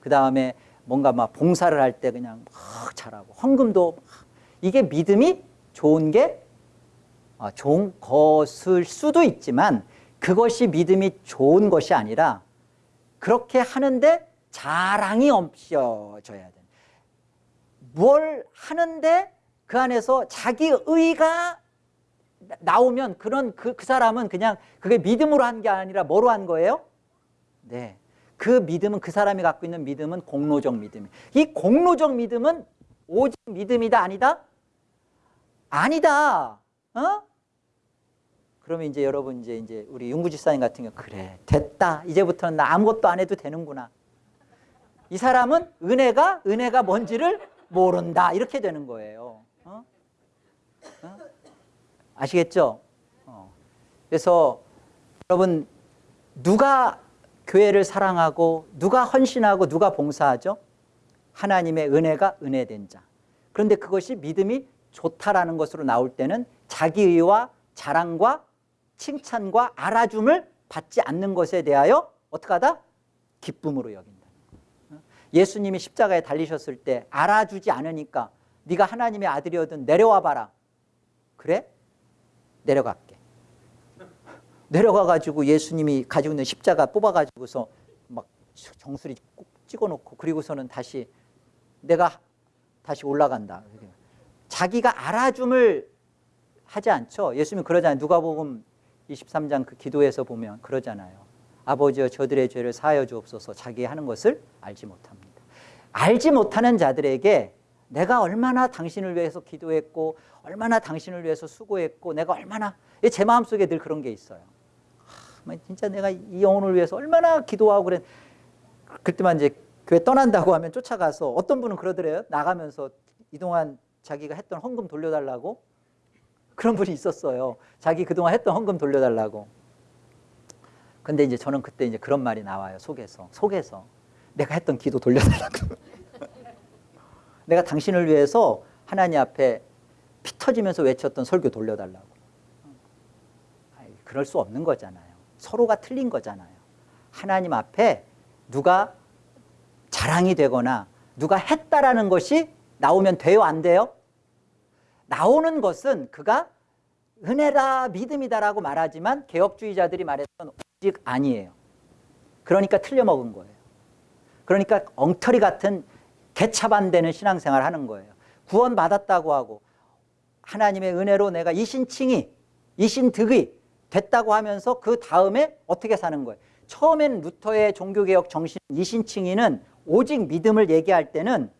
그 다음에 뭔가 막 봉사를 할 때 그냥 막 잘하고 헌금도 이게 믿음이 좋은 게 아, 좋은 것일 수도 있지만 그것이 믿음이 좋은 것이 아니라 그렇게 하는데 자랑이 없어져야 돼. 뭘 하는데 그 안에서 자기 의가 나오면 그런 그, 그 사람은 그냥 그게 믿음으로 한 게 아니라 뭐로 한 거예요? 네. 그 믿음은 그 사람이 갖고 있는 믿음은 공로적 믿음. 이 공로적 믿음은 오직 믿음이다 아니다? 아니다. 어? 그러면 이제 여러분 이제 이제 우리 윤구 지사님 같은 경우 그래 됐다. 이제부터는 나 아무것도 안 해도 되는구나. 이 사람은 은혜가 은혜가 뭔지를 모른다. 이렇게 되는 거예요. 어? 어? 아시겠죠? 어. 그래서 여러분 누가 교회를 사랑하고 누가 헌신하고 누가 봉사하죠? 하나님의 은혜가 은혜된 자. 그런데 그것이 믿음이 좋다라는 것으로 나올 때는 자기의와 자랑과 칭찬과 알아줌을 받지 않는 것에 대하여 어떻게 하다? 기쁨으로 여긴다. 예수님이 십자가에 달리셨을 때 알아주지 않으니까 네가 하나님의 아들이거든 내려와 봐라. 그래? 내려갈게. 내려가가지고 예수님이 가지고 있는 십자가 뽑아가지고서 막 정수리 꼭 찍어놓고 그리고서는 다시 내가 다시 올라간다. 자기가 알아줌을 하지 않죠. 예수님이 그러잖아요. 누가복음 23장 그 기도에서 보면 그러잖아요. 아버지여 저들의 죄를 사하여 주옵소서 자기 하는 것을 알지 못합니다. 알지 못하는 자들에게 내가 얼마나 당신을 위해서 기도했고 얼마나 당신을 위해서 수고했고 내가 얼마나 제 마음속에 늘 그런 게 있어요. 하, 진짜 내가 이 영혼을 위해서 얼마나 기도하고 그래 그때만 이제 교회 떠난다고 하면 쫓아가서 어떤 분은 그러더래요. 나가면서 이동안 자기가 했던 헌금 돌려달라고 그런 분이 있었어요. 자기 그동안 했던 헌금 돌려달라고. 근데 이제 저는 그때 이제 그런 말이 나와요. 속에서. 속에서. 내가 했던 기도 돌려달라고. 내가 당신을 위해서 하나님 앞에 피 터지면서 외쳤던 설교 돌려달라고. 그럴 수 없는 거잖아요. 서로가 틀린 거잖아요. 하나님 앞에 누가 자랑이 되거나 누가 했다라는 것이 나오면 돼요, 안 돼요? 나오는 것은 그가 은혜다, 믿음이다라고 말하지만 개혁주의자들이 말했던 오직 아니에요. 그러니까 틀려먹은 거예요. 그러니까 엉터리 같은 개차반되는 신앙생활 하는 거예요. 구원 받았다고 하고 하나님의 은혜로 내가 이신칭이 이신득이 됐다고 하면서 그 다음에 어떻게 사는 거예요. 처음엔 루터의 종교개혁 정신 이신칭이는 오직 믿음을 얘기할 때는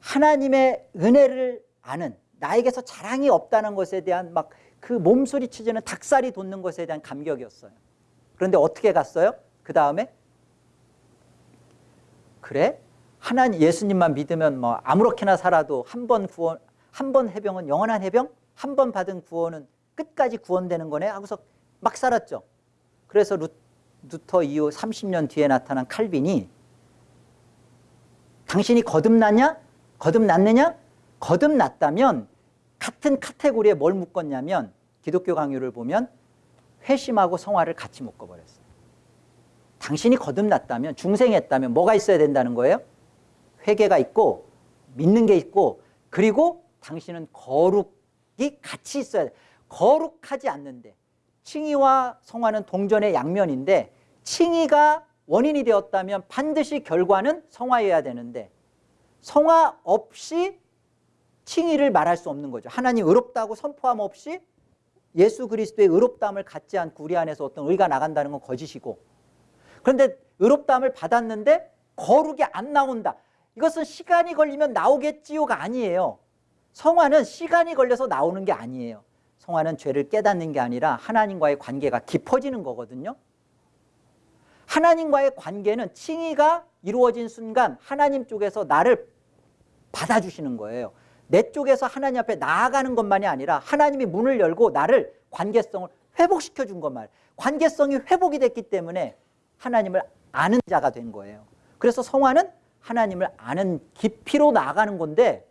하나님의 은혜를 아는 나에게서 자랑이 없다는 것에 대한 막 그 몸소리 치지는 닭살이 돋는 것에 대한 감격이었어요. 그런데 어떻게 갔어요? 그 다음에 그래 하나님 예수님만 믿으면 뭐 아무렇게나 살아도 한 번 구원 한 번 해병은 영원한 해병 한 번 받은 구원은 끝까지 구원되는 거네 하고서 막 살았죠. 그래서 루, 루터 이후 30년 뒤에 나타난 칼빈이 당신이 거듭났냐? 거듭났느냐? 거듭났다면 같은 카테고리에 뭘 묶었냐면 기독교 강요를 보면 회심하고 성화를 같이 묶어버렸어요. 당신이 거듭났다면 중생했다면 뭐가 있어야 된다는 거예요? 회개가 있고 믿는 게 있고 그리고 당신은 거룩이 같이 있어야 돼. 거룩하지 않는데 칭의와 성화는 동전의 양면인데 칭의가 원인이 되었다면 반드시 결과는 성화여야 되는데 성화 없이 칭의를 말할 수 없는 거죠. 하나님 의롭다고 선포함 없이 예수 그리스도의 의롭다함을 갖지 않고 우리 안에서 어떤 의가 나간다는 건 거짓이고 그런데 의롭다함을 받았는데 거룩이 안 나온다. 이것은 시간이 걸리면 나오겠지요가 아니에요. 성화는 시간이 걸려서 나오는 게 아니에요. 성화는 죄를 깨닫는 게 아니라 하나님과의 관계가 깊어지는 거거든요. 하나님과의 관계는 칭의가 이루어진 순간 하나님 쪽에서 나를 받아주시는 거예요. 내 쪽에서 하나님 앞에 나아가는 것만이 아니라 하나님이 문을 열고 나를 관계성을 회복시켜 준 것만 관계성이 회복이 됐기 때문에 하나님을 아는 자가 된 거예요. 그래서 성화는 하나님을 아는 깊이로 나아가는 건데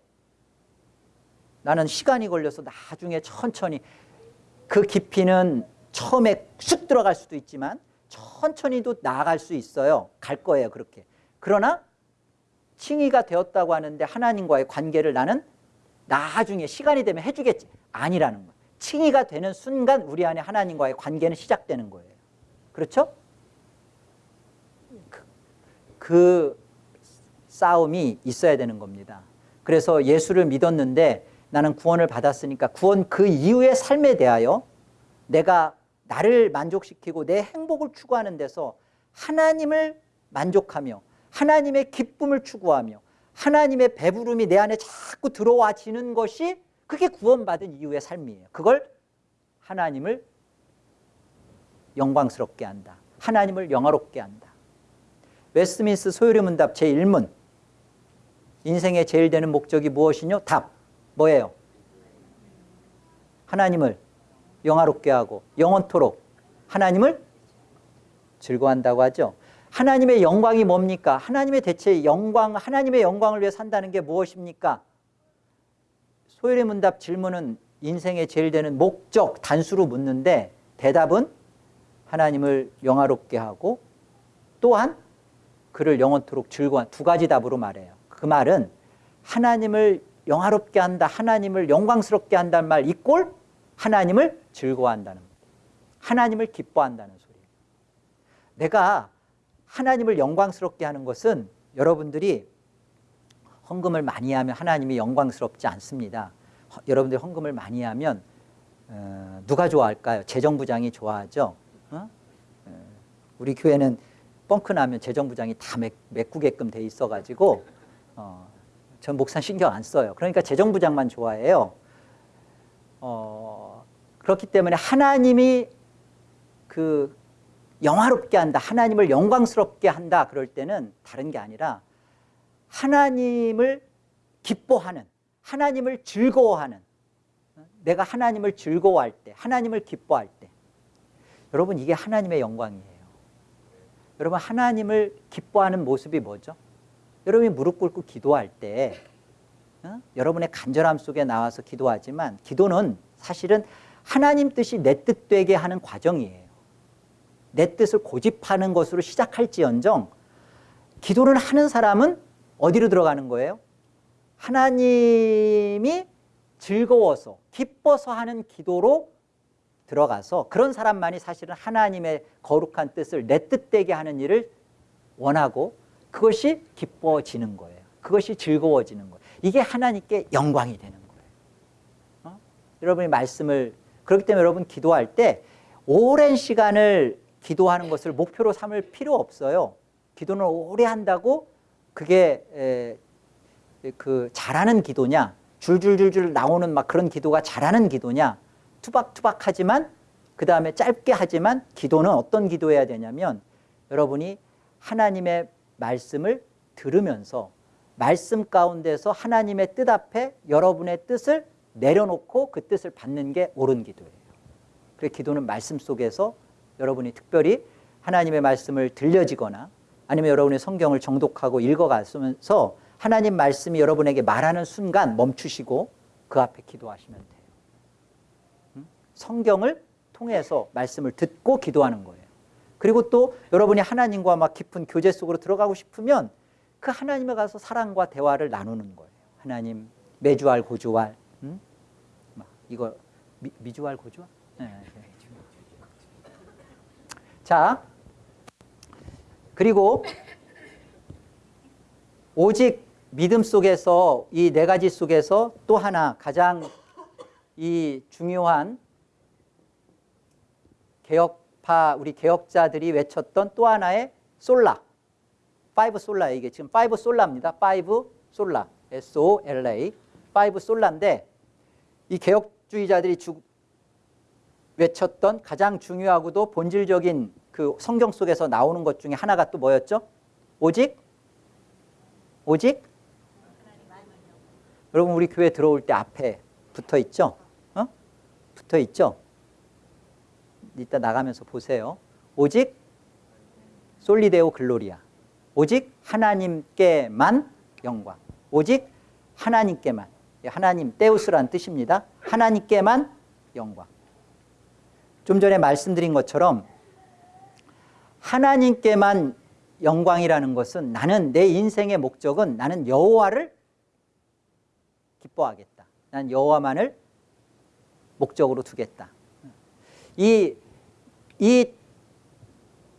나는 시간이 걸려서 나중에 천천히 그 깊이는 처음에 쑥 들어갈 수도 있지만 천천히도 나아갈 수 있어요. 갈 거예요. 그렇게. 그러나 칭의가 되었다고 하는데 하나님과의 관계를 나는 나중에 시간이 되면 해주겠지. 아니라는 거예요. 칭의가 되는 순간 우리 안에 하나님과의 관계는 시작되는 거예요. 그렇죠? 그, 그 싸움이 있어야 되는 겁니다. 그래서 예수를 믿었는데 나는 구원을 받았으니까 구원 그 이후의 삶에 대하여 내가 나를 만족시키고 내 행복을 추구하는 데서 하나님을 만족하며 하나님의 기쁨을 추구하며 하나님의 배부름이 내 안에 자꾸 들어와지는 것이 그게 구원받은 이후의 삶이에요. 그걸 하나님을 영광스럽게 한다. 하나님을 영화롭게 한다. 웨스트민스터 소요리 문답 제1문 인생의 제일 되는 목적이 무엇이뇨? 답 뭐예요? 하나님을 영화롭게 하고 영원토록 하나님을 즐거워한다고 하죠. 하나님의 영광이 뭡니까? 하나님의 대체 영광, 하나님의 영광을 위해 산다는 게 무엇입니까? 소요리 문답 질문은 인생의 제일 되는 목적, 단수로 묻는데 대답은 하나님을 영화롭게 하고 또한 그를 영원토록 즐거워한 두 가지 답으로 말해요. 그 말은 하나님을 영화롭게 한다, 하나님을 영광스럽게 한다는 말 이꼴 하나님을 즐거워한다는 하나님을 기뻐한다는 소리예요. 내가 하나님을 영광스럽게 하는 것은 여러분들이 헌금을 많이 하면 하나님이 영광스럽지 않습니다. 허, 여러분들이 헌금을 많이 하면 어, 누가 좋아할까요? 재정부장이 좋아하죠. 어? 어, 우리 교회는 뻥크 나면 재정부장이 다 메, 메꾸게끔 돼 있어가지고 어, 전 목사 신경 안 써요. 그러니까 재정부장만 좋아해요. 어, 그렇기 때문에 하나님이 그 영화롭게 한다, 하나님을 영광스럽게 한다 그럴 때는 다른 게 아니라 하나님을 기뻐하는, 하나님을 즐거워하는 내가 하나님을 즐거워할 때, 하나님을 기뻐할 때 여러분 이게 하나님의 영광이에요. 여러분 하나님을 기뻐하는 모습이 뭐죠? 여러분이 무릎 꿇고 기도할 때 어? 여러분의 간절함 속에 나와서 기도하지만 기도는 사실은 하나님 뜻이 내 뜻 되게 하는 과정이에요. 내 뜻을 고집하는 것으로 시작할지언정 기도를 하는 사람은 어디로 들어가는 거예요? 하나님이 즐거워서 기뻐서 하는 기도로 들어가서 그런 사람만이 사실은 하나님의 거룩한 뜻을 내 뜻되게 하는 일을 원하고 그것이 기뻐지는 거예요. 그것이 즐거워지는 거예요. 이게 하나님께 영광이 되는 거예요. 어? 여러분이 말씀을 그렇기 때문에 여러분 기도할 때 오랜 시간을 기도하는 것을 목표로 삼을 필요 없어요. 기도는 오래 한다고 그게 에, 그 잘하는 기도냐 줄줄줄줄 나오는 막 그런 기도가 잘하는 기도냐 투박투박하지만 그 다음에 짧게 하지만 기도는 어떤 기도해야 되냐면 여러분이 하나님의 말씀을 들으면서 말씀 가운데서 하나님의 뜻 앞에 여러분의 뜻을 내려놓고 그 뜻을 받는 게 옳은 기도예요. 그래 기도는 말씀 속에서 여러분이 특별히 하나님의 말씀을 들려지거나 아니면 여러분의 성경을 정독하고 읽어가면서 하나님 말씀이 여러분에게 말하는 순간 멈추시고 그 앞에 기도하시면 돼요. 성경을 통해서 말씀을 듣고 기도하는 거예요. 그리고 또 여러분이 하나님과 막 깊은 교제 속으로 들어가고 싶으면 그 하나님에 가서 사랑과 대화를 나누는 거예요. 하나님 매주알 고주알 음? 이거 미, 미주알 고주알? 네, 네. 자 그리고 오직 믿음 속에서 이 네 가지 속에서 또 하나 가장 이 중요한 개혁 파 우리 개혁자들이 외쳤던 또 하나의 sola five sola 이게 지금 five sola입니다. five sola S O L A five sola인데 이 개혁주의자들이 주, 외쳤던 가장 중요하고도 본질적인 그 성경 속에서 나오는 것 중에 하나가 또 뭐였죠? 오직 오직 여러분 우리 교회 들어올 때 앞에 붙어 있죠? 어? 붙어 있죠? 이따 나가면서 보세요. 오직 soli Deo gloria. 오직 하나님께만 영광. 오직 하나님께만. 하나님 떼우스란 뜻입니다. 하나님께만 영광. 좀 전에 말씀드린 것처럼 하나님께만 영광이라는 것은 나는 내 인생의 목적은 나는 여호와를 기뻐하겠다. 난 여호와만을 목적으로 두겠다. 이, 이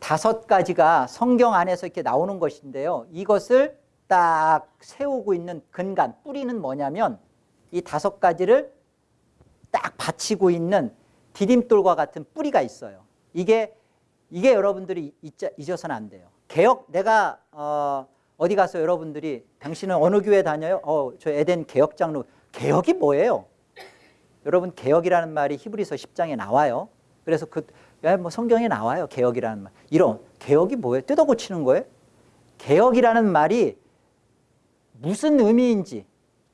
다섯 가지가 성경 안에서 이렇게 나오는 것인데요. 이것을 딱 세우고 있는 근간, 뿌리는 뭐냐면 이 다섯 가지를 딱 받치고 있는 디딤돌과 같은 뿌리가 있어요. 이게, 이게 여러분들이 잊어서는 안 돼요. 개혁, 내가, 어, 어디 가서 여러분들이 당신은 어느 교회 다녀요? 어, 저 에덴 개혁 장로. 개혁이 뭐예요? 여러분 개혁이라는 말이 히브리서 10장에 나와요. 그래서 그 뭐 성경에 나와요. 개혁이라는 말. 이런 개혁이 뭐예요? 뜯어 고치는 거예요? 개혁이라는 말이 무슨 의미인지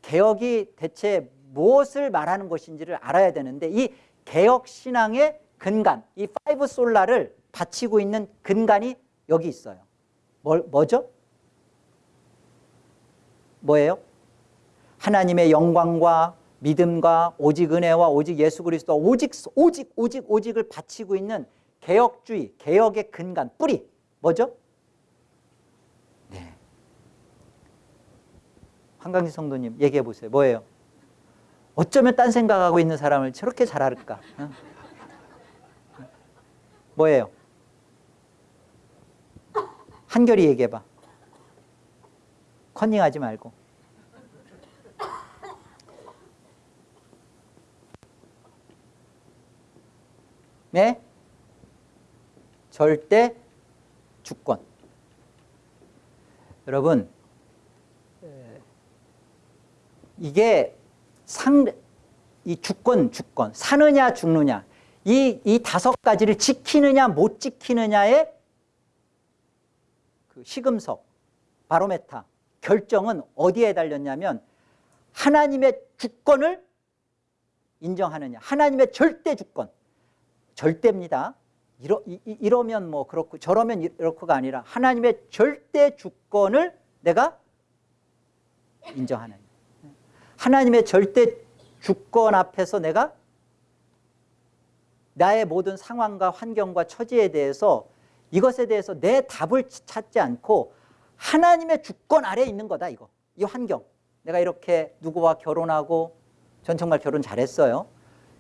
개혁이 대체 무엇을 말하는 것인지를 알아야 되는데 이 개혁 신앙의 근간, 이 five sola를 받치고 있는 근간이 여기 있어요. 뭐, 뭐죠? 뭐예요? 하나님의 영광과 믿음과 오직 은혜와 오직 예수 그리스도 오직 오직 오직 오직을 바치고 있는 개혁주의, 개혁의 근간, 뿌리 뭐죠? 네. 한강지 성도님 얘기해 보세요. 뭐예요? 어쩌면 딴 생각하고 있는 사람을 저렇게 잘 알을까? 어? 뭐예요? 한결이 얘기해봐. 컨닝하지 말고. 네? 절대 주권. 여러분, 이게 상, 이 주권, 주권, 사느냐, 죽느냐, 이, 이 다섯 가지를 지키느냐, 못 지키느냐의 그 시금석, 바로메타, 결정은 어디에 달렸냐면 하나님의 주권을 인정하느냐, 하나님의 절대 주권. 절대입니다. 이러, 이, 러면뭐 그렇고 저러면 이렇고가 아니라 하나님의 절대 주권을 내가 인정하는. 하나님의 절대 주권 앞에서 내가 나의 모든 상황과 환경과 처지에 대해서 이것에 대해서 내 답을 찾지 않고 하나님의 주권 아래에 있는 거다 이거. 이 환경. 내가 이렇게 누구와 결혼하고 전 정말 결혼 잘했어요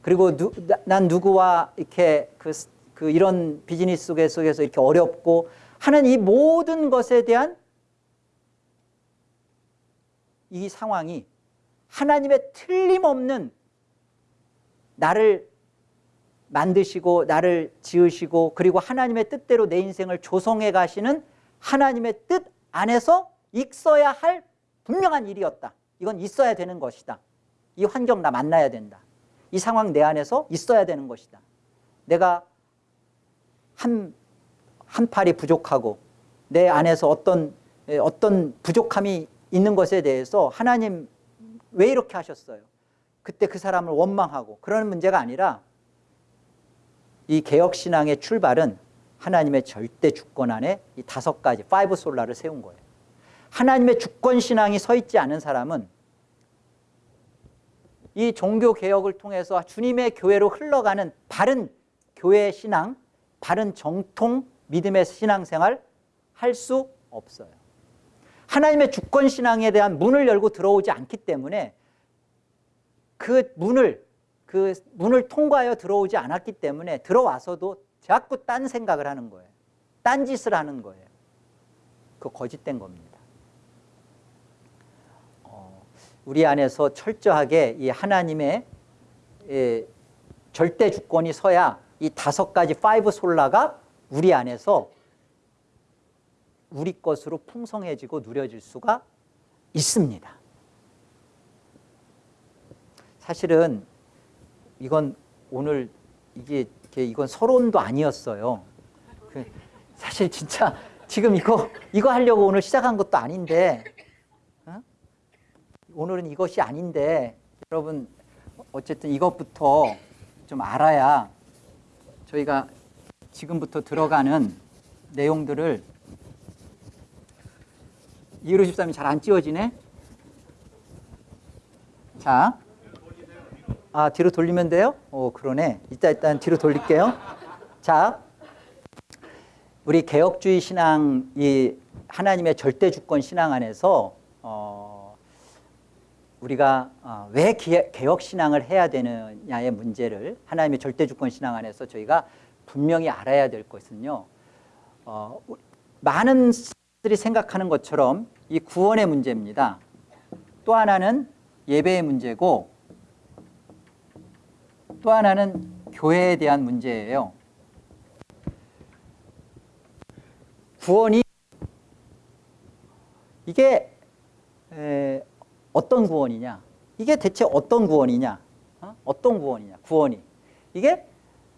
그리고 누, 난 누구와 이렇게 그, 그 이런 비즈니스 속에서 이렇게 어렵고 하는 이 모든 것에 대한 이 상황이 하나님의 틀림없는 나를 만드시고 나를 지으시고 그리고 하나님의 뜻대로 내 인생을 조성해 가시는 하나님의 뜻 안에서 있어야 할 분명한 일이었다. 이건 있어야 되는 것이다. 이 환경 나 만나야 된다. 이 상황 내 안에서 있어야 되는 것이다. 내가 한, 한 팔이 부족하고 내 안에서 어떤, 어떤 부족함이 있는 것에 대해서 하나님 왜 이렇게 하셨어요? 그때 그 사람을 원망하고 그러는 문제가 아니라 이 개혁신앙의 출발은 하나님의 절대 주권 안에 이 다섯 가지 five sola를 세운 거예요. 하나님의 주권 신앙이 서 있지 않은 사람은 이 종교 개혁을 통해서 주님의 교회로 흘러가는 바른 교회 신앙, 바른 정통 믿음의 신앙생활 할 수 없어요. 하나님의 주권 신앙에 대한 문을 열고 들어오지 않기 때문에 그 문을 그 문을 통과하여 들어오지 않았기 때문에 들어와서도 자꾸 딴 생각을 하는 거예요. 딴 짓을 하는 거예요. 그 거짓된 겁니다. 어, 우리 안에서 철저하게 이 하나님의 예, 절대 주권이 서야 이 다섯 가지 five sola가 우리 안에서 우리 것으로 풍성해지고 누려질 수가 있습니다. 사실은 이건 오늘 이게 이건 서론도 아니었어요. 그 사실 진짜 지금 이거 이거 하려고 오늘 시작한 것도 아닌데 어? 오늘은 이것이 아닌데 여러분 어쨌든 이것부터 좀 알아야 저희가 지금부터 들어가는 내용들을 이해로 13이 잘 안 찌워지네. 자, 아, 뒤로 돌리면 돼요? 오, 그러네. 이따 일단 뒤로 돌릴게요. 자, 우리 개혁주의 신앙, 이 하나님의 절대 주권 신앙 안에서 어, 우리가 어, 왜 개혁 신앙을 해야 되느냐의 문제를 하나님의 절대 주권 신앙 안에서 저희가 분명히 알아야 될 것은요. 어, 많은 사람들이 생각하는 것처럼 이 구원의 문제입니다. 또 하나는 예배의 문제고 또 하나는 교회에 대한 문제예요. 구원이 이게 어떤 구원이냐? 이게 대체 어떤 구원이냐? 어? 떤 구원이냐? 구원이 이게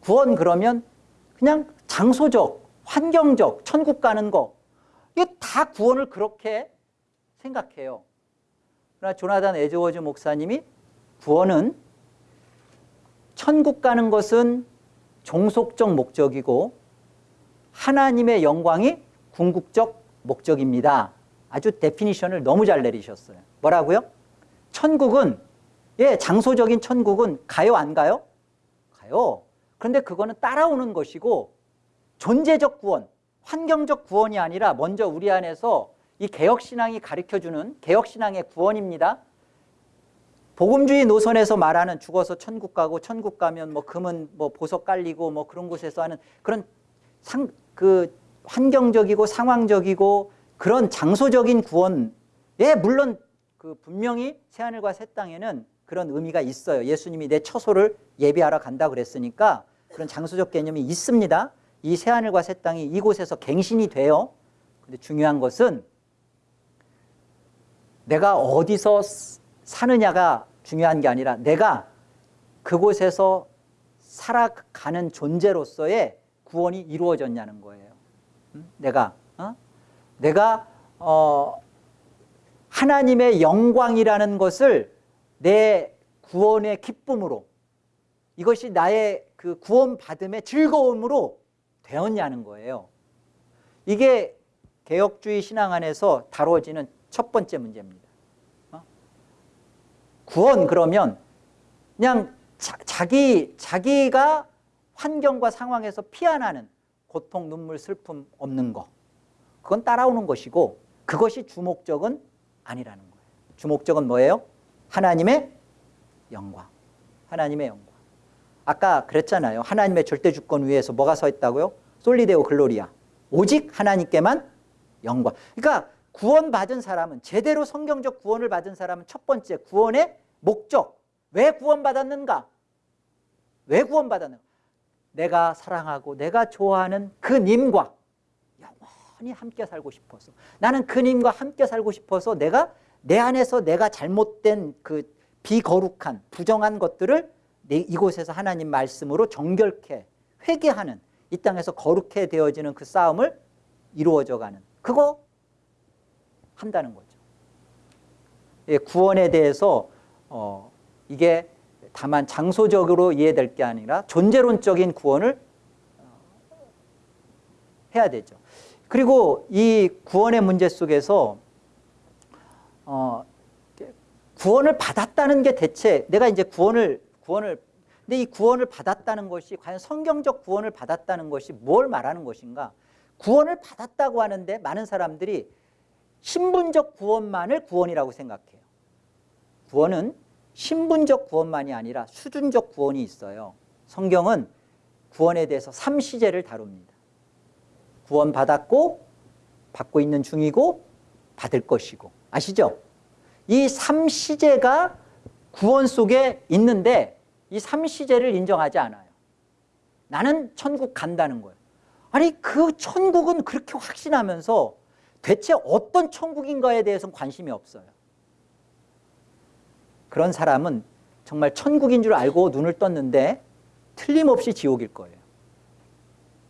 구원 그러면 그냥 장소적, 환경적, 천국 가는 거 이게 다 구원을 그렇게 생각해요. 그러나 조나단 에즈워즈 목사님이 구원은 천국 가는 것은 종속적 목적이고 하나님의 영광이 궁극적 목적입니다. 아주 definition을 너무 잘 내리셨어요. 뭐라고요? 천국은 예, 장소적인 천국은 가요 안 가요? 가요. 그런데 그거는 따라오는 것이고 존재적 구원, 환경적 구원이 아니라 먼저 우리 안에서 이 개혁신앙이 가르쳐주는 개혁신앙의 구원입니다. 복음주의 노선에서 말하는 죽어서 천국 가고 천국 가면 뭐 금은 뭐 보석 깔리고 뭐 그런 곳에서 하는 그런 상, 그 환경적이고 상황적이고 그런 장소적인 구원에 물론 그 분명히 새하늘과 새 땅에는 그런 의미가 있어요. 예수님이 내 처소를 예비하러 간다 그랬으니까 그런 장소적 개념이 있습니다. 이 새하늘과 새 땅이 이곳에서 갱신이 돼요. 근데 중요한 것은 내가 어디서 사느냐가 중요한 게 아니라 내가 그곳에서 살아가는 존재로서의 구원이 이루어졌냐는 거예요. 내가 어? 내가 어, 하나님의 영광이라는 것을 내 구원의 기쁨으로 이것이 나의 그 구원 받음의 즐거움으로 되었냐는 거예요. 이게 개혁주의 신앙 안에서 다뤄지는 첫 번째 문제입니다. 구원 그러면 그냥 자, 기 자기가 환경과 상황에서 피안하는 고통, 눈물, 슬픔 없는 거. 그건 따라오는 것이고 그것이 주목적은 아니라는 거예요. 주목적은 뭐예요? 하나님의 영광. 하나님의 영광. 아까 그랬잖아요. 하나님의 절대 주권 위에서 뭐가 서 있다고요? 솔리데오 글로리아. 오직 하나님께만 영광. 그러니까 구원받은 사람은 제대로 성경적 구원을 받은 사람은 첫 번째 구원의 목적. 왜 구원받았는가? 왜 구원받았는가? 내가 사랑하고 내가 좋아하는 그 님과 영원히 함께 살고 싶어서 나는 그 님과 함께 살고 싶어서 내가 내 안에서 내가 잘못된 그 비거룩한 부정한 것들을 이곳에서 하나님 말씀으로 정결케 회개하는 이 땅에서 거룩해 되어지는 그 싸움을 이루어져 가는 그거 한다는 거죠. 예, 구원에 대해서 어, 이게 다만 장소적으로 이해될 게 아니라 존재론적인 구원을 어, 해야 되죠. 그리고 이 구원의 문제 속에서 어, 구원을 받았다는 게 대체 내가 이제 구원을 구원을 근데 이 구원을 받았다는 것이 과연 성경적 구원을 받았다는 것이 뭘 말하는 것인가? 구원을 받았다고 하는데 많은 사람들이 신분적 구원만을 구원이라고 생각해요. 구원은 신분적 구원만이 아니라 수준적 구원이 있어요. 성경은 구원에 대해서 삼시제를 다룹니다. 구원받았고 받고 있는 중이고 받을 것이고 아시죠? 이 삼시제가 구원 속에 있는데 이 삼시제를 인정하지 않아요. 나는 천국 간다는 거예요. 아니 그 천국은 그렇게 확신하면서 대체 어떤 천국인가에 대해서는 관심이 없어요. 그런 사람은 정말 천국인 줄 알고 눈을 떴는데 틀림없이 지옥일 거예요.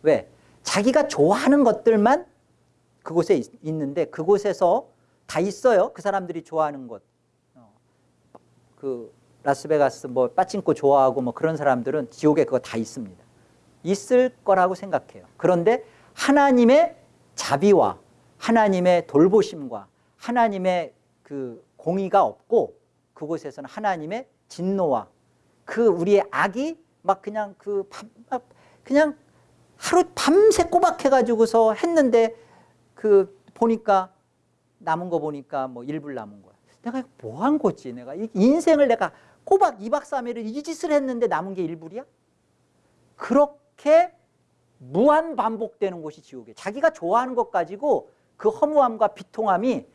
왜? 자기가 좋아하는 것들만 그곳에 있, 있는데 그곳에서 다 있어요. 그 사람들이 좋아하는 것. 어, 그 라스베가스 뭐 빠친코 좋아하고 뭐 그런 사람들은 지옥에 그거 다 있습니다. 있을 거라고 생각해요. 그런데 하나님의 자비와 하나님의 돌보심과 하나님의 그 공의가 없고 그곳에서는 하나님의 진노와 그 우리의 악이 막 그냥 그 밤, 그냥 하루 밤새 꼬박해가지고서 했는데 그 보니까 남은 거 보니까 뭐 일불 남은 거야. 내가 뭐 한 거지? 내가 인생을 내가 꼬박 2박 3일을 이 짓을 했는데 남은 게 일불이야? 그렇게 무한 반복되는 곳이 지옥이에요. 자기가 좋아하는 것 가지고 그 허무함과 비통함이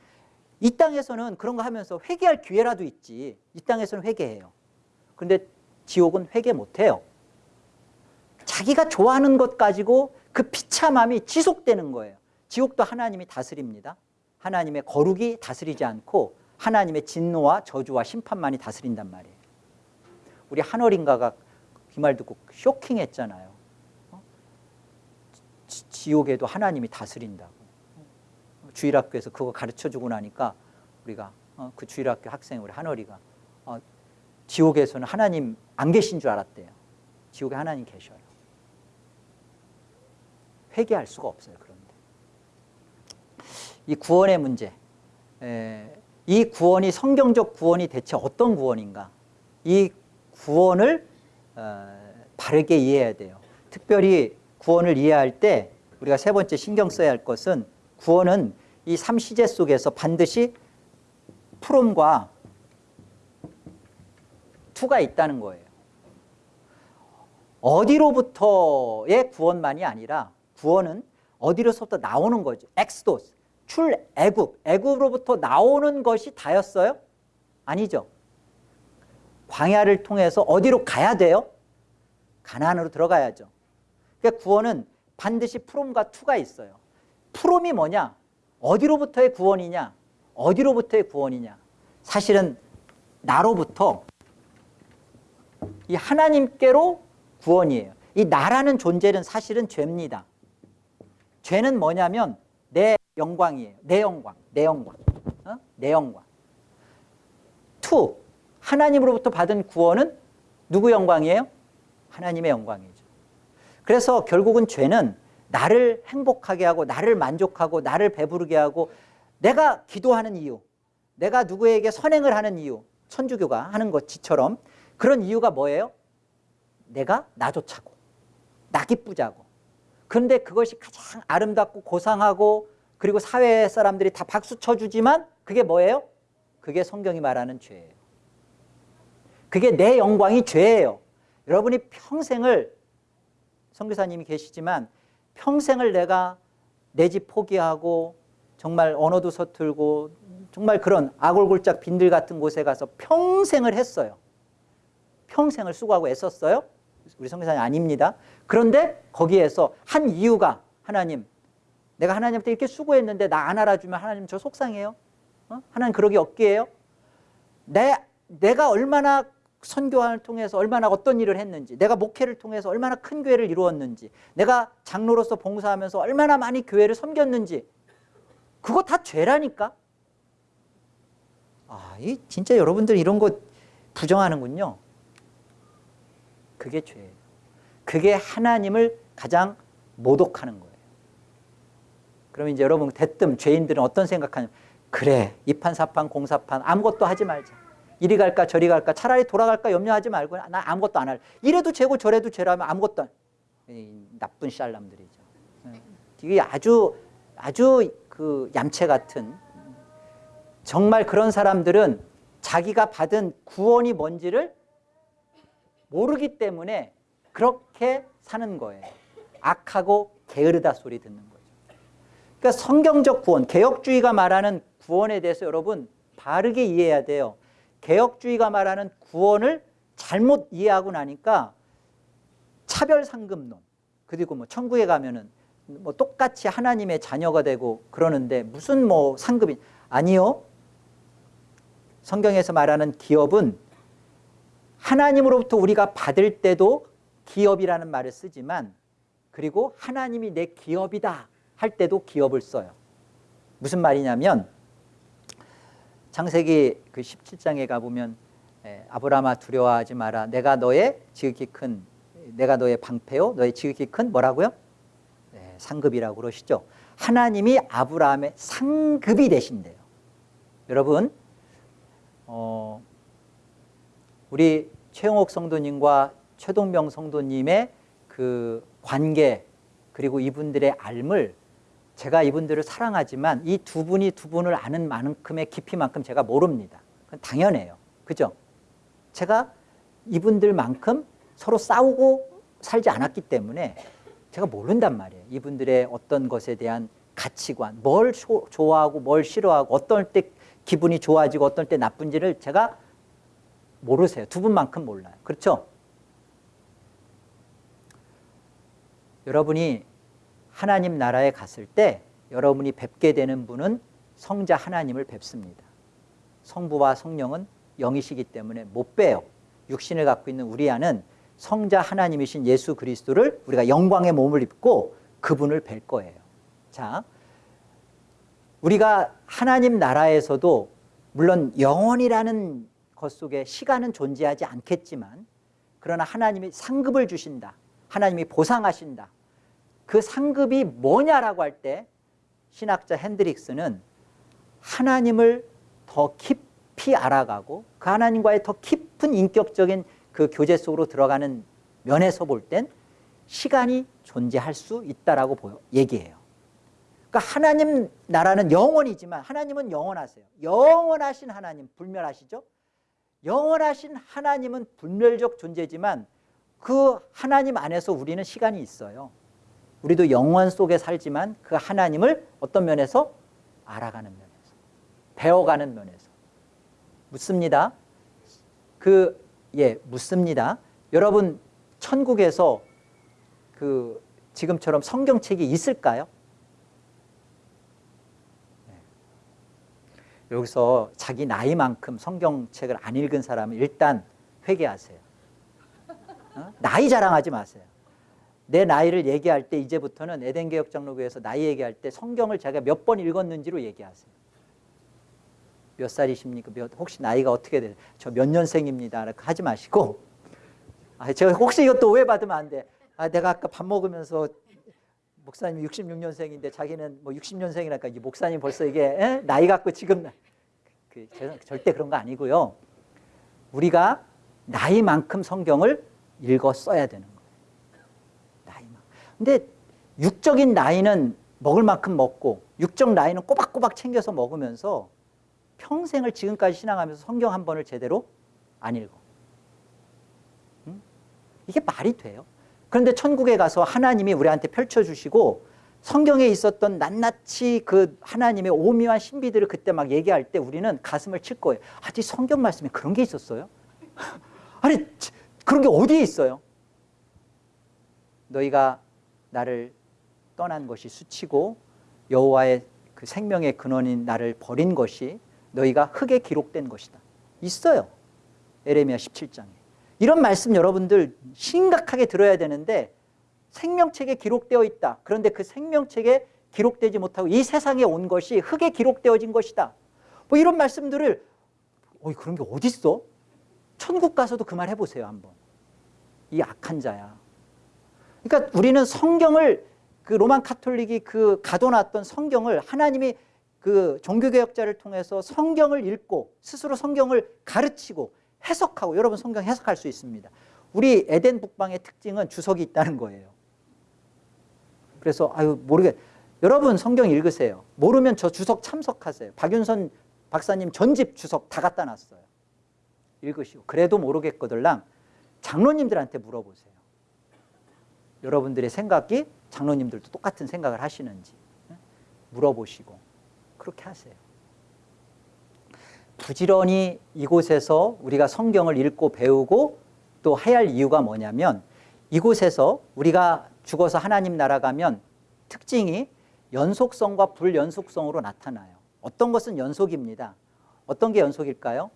이 땅에서는 그런 거 하면서 회개할 기회라도 있지. 이 땅에서는 회개해요. 그런데 지옥은 회개 못해요. 자기가 좋아하는 것 가지고 그 비참함이 지속되는 거예요. 지옥도 하나님이 다스립니다. 하나님의 거룩이 다스리지 않고 하나님의 진노와 저주와 심판만이 다스린단 말이에요. 우리 한어린가가 그 말 듣고 쇼킹했잖아요. 어? 지, 옥에도 하나님이 다스린다고. 주일학교에서 그거 가르쳐주고 나니까 우리가 어, 그 주일학교 학생 우리 한어리가 어, 지옥에서는 하나님 안 계신 줄 알았대요. 지옥에 하나님 계셔요. 회개할 수가 없어요. 그런데 이 구원의 문제, 에, 이 구원이 성경적 구원이 대체 어떤 구원인가? 이 구원을 어, 바르게 이해해야 돼요. 특별히 구원을 이해할 때 우리가 세 번째 신경 써야 할 것은 구원은 이 삼시제 속에서 반드시 프롬과 투가 있다는 거예요. 어디로부터의 구원만이 아니라 구원은 어디로부터 나오는 거죠. 엑스도스, 출애굽, 애굽으로부터 나오는 것이 다였어요? 아니죠. 광야를 통해서 어디로 가야 돼요? 가나안으로 들어가야죠. 그러니까 구원은 반드시 from과 to가 있어요. from이 뭐냐? 어디로부터의 구원이냐? 어디로부터의 구원이냐? 사실은 나로부터 이 하나님께로 구원이에요. 이 나라는 존재는 사실은 죄입니다. 죄는 뭐냐면 내 영광이에요. 내 영광, 내 영광, 어? 내 영광. 투, 하나님으로부터 받은 구원은 누구 영광이에요? 하나님의 영광이죠. 그래서 결국은 죄는 나를 행복하게 하고 나를 만족하고 나를 배부르게 하고 내가 기도하는 이유 내가 누구에게 선행을 하는 이유 천주교가 하는 것처럼 그런 이유가 뭐예요? 내가 나 좋자고 나 기쁘자고. 그런데 그것이 가장 아름답고 고상하고 그리고 사회 사람들이 다 박수 쳐주지만 그게 뭐예요? 그게 성경이 말하는 죄예요. 그게 내 영광이 죄예요. 여러분이 평생을 성교사님이 계시지만 평생을 내가 내 집 포기하고 정말 언어도 서툴고 정말 그런 아골골짝 빈들 같은 곳에 가서 평생을 했어요. 평생을 수고하고 애썼어요. 우리 성교사님 아닙니다. 그런데 거기에서 한 이유가 하나님 내가 하나님한테 이렇게 수고했는데 나 안 알아주면 하나님 저 속상해요. 어? 하나님 그러기 없기에요. 내, 내가 얼마나 선교를 통해서 얼마나 어떤 일을 했는지 내가 목회를 통해서 얼마나 큰 교회를 이루었는지 내가 장로로서 봉사하면서 얼마나 많이 교회를 섬겼는지 그거 다 죄라니까 아, 이 진짜 여러분들 이런 거 부정하는군요 그게 죄예요 그게 하나님을 가장 모독하는 거예요 그럼 이제 여러분 대뜸 죄인들은 어떤 생각하냐면 그래 이판사판 공사판 아무것도 하지 말자 이리 갈까 저리 갈까 차라리 돌아갈까 염려하지 말고 나 아무것도 안 할. 이래도 죄고 저래도 죄라면 아무것도 안. 나쁜 샬람들이죠. 이게 아주 아주 그 얌체 같은 정말 그런 사람들은 자기가 받은 구원이 뭔지를 모르기 때문에 그렇게 사는 거예요. 악하고 게으르다 소리 듣는 거죠. 그러니까 성경적 구원, 개혁주의가 말하는 구원에 대해서 여러분 바르게 이해해야 돼요. 개혁주의가 말하는 구원을 잘못 이해하고 나니까 차별상급론 그리고 뭐 천국에 가면은 뭐 똑같이 하나님의 자녀가 되고 그러는데 무슨 뭐 상급이 아니요 성경에서 말하는 기업은 하나님으로부터 우리가 받을 때도 기업이라는 말을 쓰지만 그리고 하나님이 내 기업이다 할 때도 기업을 써요 무슨 말이냐면 창세기 그 17장에 가보면 아브라함아 두려워하지 마라. 내가 너의 지극히 큰 내가 너의 방패요. 너의 지극히 큰 뭐라고요? 네, 상급이라고 그러시죠. 하나님이 아브라함의 상급이 되신대요. 여러분 어, 우리 최영옥 성도님과 최동명 성도님의 그 관계 그리고 이분들의 알을 제가 이분들을 사랑하지만 이 두 분이 두 분을 아는 만큼의 깊이만큼 제가 모릅니다. 당연해요. 그죠? 제가 이분들만큼 서로 싸우고 살지 않았기 때문에 제가 모른단 말이에요. 이분들의 어떤 것에 대한 가치관, 뭘 좋아하고 뭘 싫어하고 어떨 때 기분이 좋아지고 어떨 때 나쁜지를 제가 모르세요. 두 분만큼 몰라요. 그렇죠? 여러분이 하나님 나라에 갔을 때 여러분이 뵙게 되는 분은 성자 하나님을 뵙습니다. 성부와 성령은 영이시기 때문에 못 빼요. 육신을 갖고 있는 우리 안은 성자 하나님이신 예수 그리스도를 우리가 영광의 몸을 입고 그분을 뵐 거예요. 자, 우리가 하나님 나라에서도 물론 영원이라는 것 속에 시간은 존재하지 않겠지만 그러나 하나님이 상급을 주신다. 하나님이 보상하신다. 그 상급이 뭐냐라고 할 때 신학자 핸드릭스는 하나님을 더 깊이 알아가고 그 하나님과의 더 깊은 인격적인 그 교제 속으로 들어가는 면에서 볼 땐 시간이 존재할 수 있다라고 얘기해요. 그러니까 하나님 나라는 영원이지만 하나님은 영원하세요. 영원하신 하나님 불멸하시죠? 영원하신 하나님은 불멸적 존재지만 그 하나님 안에서 우리는 시간이 있어요. 우리도 영원 속에 살지만 그 하나님을 어떤 면에서 알아가는 면에서 배워가는 면에서 묻습니다. 그 예, 묻습니다. 여러분 천국에서 그 지금처럼 성경책이 있을까요? 여기서 자기 나이만큼 성경책을 안 읽은 사람은 일단 회개하세요. 어? 나이 자랑하지 마세요. 내 나이를 얘기할 때 이제부터는 에덴 개혁 장로교에서 나이 얘기할 때 성경을 제가 몇 번 읽었는지로 얘기하세요. 몇 살이십니까? 몇, 혹시 나이가 어떻게 돼요? 저 몇 년생입니다. 하지 마시고 아, 제가 혹시 이것도 오해받으면 안 돼. 아, 내가 아까 밥 먹으면서 목사님 66년생인데 자기는 뭐 60년생이라니까 이 목사님 벌써 이게 에? 나이 갖고 지금 그, 절대 그런 거 아니고요. 우리가 나이만큼 성경을 읽어 써야 되는 거예요. 나이만큼. 근데 육적인 나이는 먹을 만큼 먹고 육적 나이는 꼬박꼬박 챙겨서 먹으면서 평생을 지금까지 신앙하면서 성경 한 번을 제대로 안 읽어. 응? 이게 말이 돼요? 그런데 천국에 가서 하나님이 우리한테 펼쳐주시고 성경에 있었던 낱낱이 그 하나님의 오묘한 신비들을 그때 막 얘기할 때 우리는 가슴을 칠 거예요. 아직 성경 말씀에 그런 게 있었어요? 아니 그런 게 어디에 있어요? 너희가 나를 떠난 것이 수치고 여호와의 그 생명의 근원인 나를 버린 것이 너희가 흙에 기록된 것이다. 있어요. 에레미야 17장에. 이런 말씀 여러분들 심각하게 들어야 되는데 생명책에 기록되어 있다. 그런데 그 생명책에 기록되지 못하고 이 세상에 온 것이 흙에 기록되어진 것이다. 뭐 이런 말씀들을 어이 그런 게 어디 있어? 천국 가서도 그 말 해보세요 한번. 이 악한 자야. 그러니까 우리는 성경을 그 로만 카톨릭이 그 가둬놨던 성경을 하나님이 그 종교개혁자를 통해서 성경을 읽고 스스로 성경을 가르치고 해석하고 여러분 성경 해석할 수 있습니다. 우리 에덴 북방의 특징은 주석이 있다는 거예요. 그래서 아유 모르겠 여러분 성경 읽으세요. 모르면 저 주석 참석하세요. 박윤선 박사님 전집 주석 다 갖다 놨어요. 읽으시고 그래도 모르겠거들랑 장로님들한테 물어보세요. 여러분들의 생각이 장로님들도 똑같은 생각을 하시는지 물어보시고 그렇게 하세요. 부지런히 이곳에서 우리가 성경을 읽고 배우고 또 해야 할 이유가 뭐냐면 이곳에서 우리가 죽어서 하나님 나라 가면 특징이 연속성과 불연속성으로 나타나요. 어떤 것은 연속입니다. 어떤 게 연속일까요?